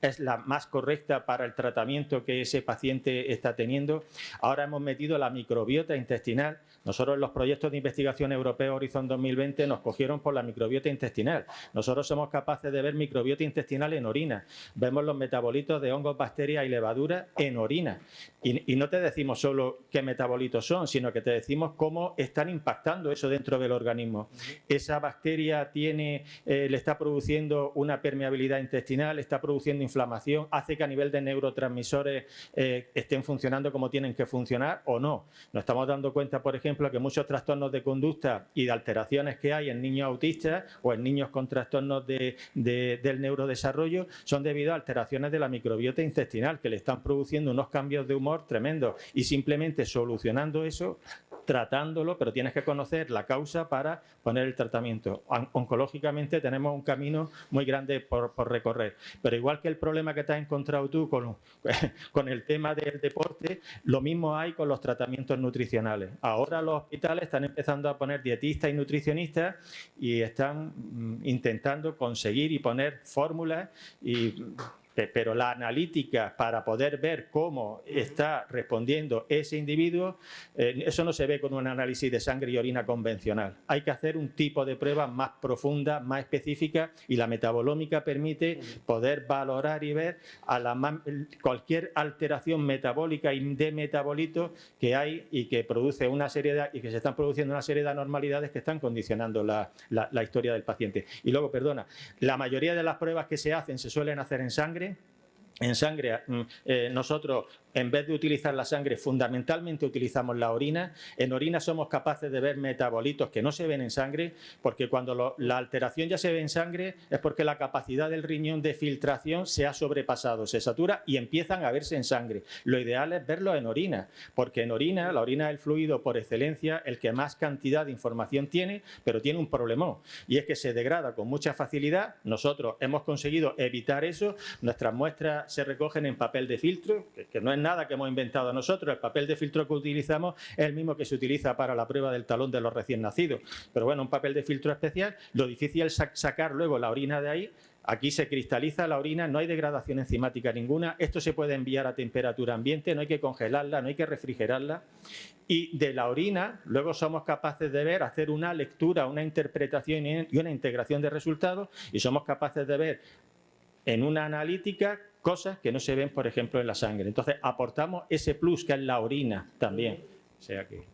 es la más correcta para el tratamiento que ese paciente está teniendo. Ahora hemos metido la microbiota intestinal. Nosotros en los proyectos de investigación europeo Horizon 2020 nos cogieron por la microbiota intestinal. Nosotros somos capaces de ver microbiota intestinal en orina. Vemos los metabolitos de hongos, bacterias y levaduras en orina. Y, no te decimos solo qué metabolitos son, sino que te decimos cómo están impactando eso dentro del organismo. Esa bacteria tiene, eh, le está produciendo una permeabilidad intestinal está produciendo inflamación, hace que a nivel de neurotransmisores eh, estén funcionando como tienen que funcionar o no. Nos estamos dando cuenta, por ejemplo, que muchos trastornos de conducta y de alteraciones que hay en niños autistas o en niños con trastornos del neurodesarrollo son debido a alteraciones de la microbiota intestinal que le están produciendo unos cambios de humor tremendos. Y simplemente solucionando eso tratándolo, pero tienes que conocer la causa para poner el tratamiento. Oncológicamente tenemos un camino muy grande por, recorrer, pero igual que el problema que te has encontrado tú con, con el tema del deporte, lo mismo hay con los tratamientos nutricionales. Ahora los hospitales están empezando a poner dietistas y nutricionistas y están mm, intentando conseguir y poner fórmulas y pero la analítica para poder ver cómo está respondiendo ese individuo, eh, eso no se ve con un análisis de sangre y orina convencional. Hay que hacer un tipo de prueba más profunda, más específica y la metabolómica permite poder valorar y ver a la, cualquier alteración metabólica y de metabolitos que hay y que produce una serie de, y que se están produciendo una serie de anormalidades que están condicionando la, la historia del paciente. Y luego, perdona, la mayoría de las pruebas que se hacen se suelen hacer en sangre en sangre, mm, eh, nosotros en vez de utilizar la sangre, fundamentalmente utilizamos la orina. En orina somos capaces de ver metabolitos que no se ven en sangre, porque cuando la alteración ya se ve en sangre es porque la capacidad del riñón de filtración se ha sobrepasado, se satura y empiezan a verse en sangre. Lo ideal es verlo en orina, porque en orina, la orina es el fluido por excelencia, el que más cantidad de información tiene, pero tiene un problemón, y es que se degrada con mucha facilidad. Nosotros hemos conseguido evitar eso, nuestras muestras se recogen en papel de filtro, que, no es nada nada que hemos inventado nosotros. El papel de filtro que utilizamos es el mismo que se utiliza para la prueba del talón de los recién nacidos. Pero bueno, un papel de filtro especial, lo difícil es sacar luego la orina de ahí Aquí se cristaliza la orina, no hay degradación enzimática ninguna. Esto se puede enviar a temperatura ambiente, no hay que congelarla, no hay que refrigerarla. Y de la orina, luego somos capaces de ver, hacer una lectura, una interpretación y una integración de resultados y somos capaces de ver en una analítica cosas que no se ven, por ejemplo, en la sangre. Entonces, aportamos ese plus que es la orina también. O sea que...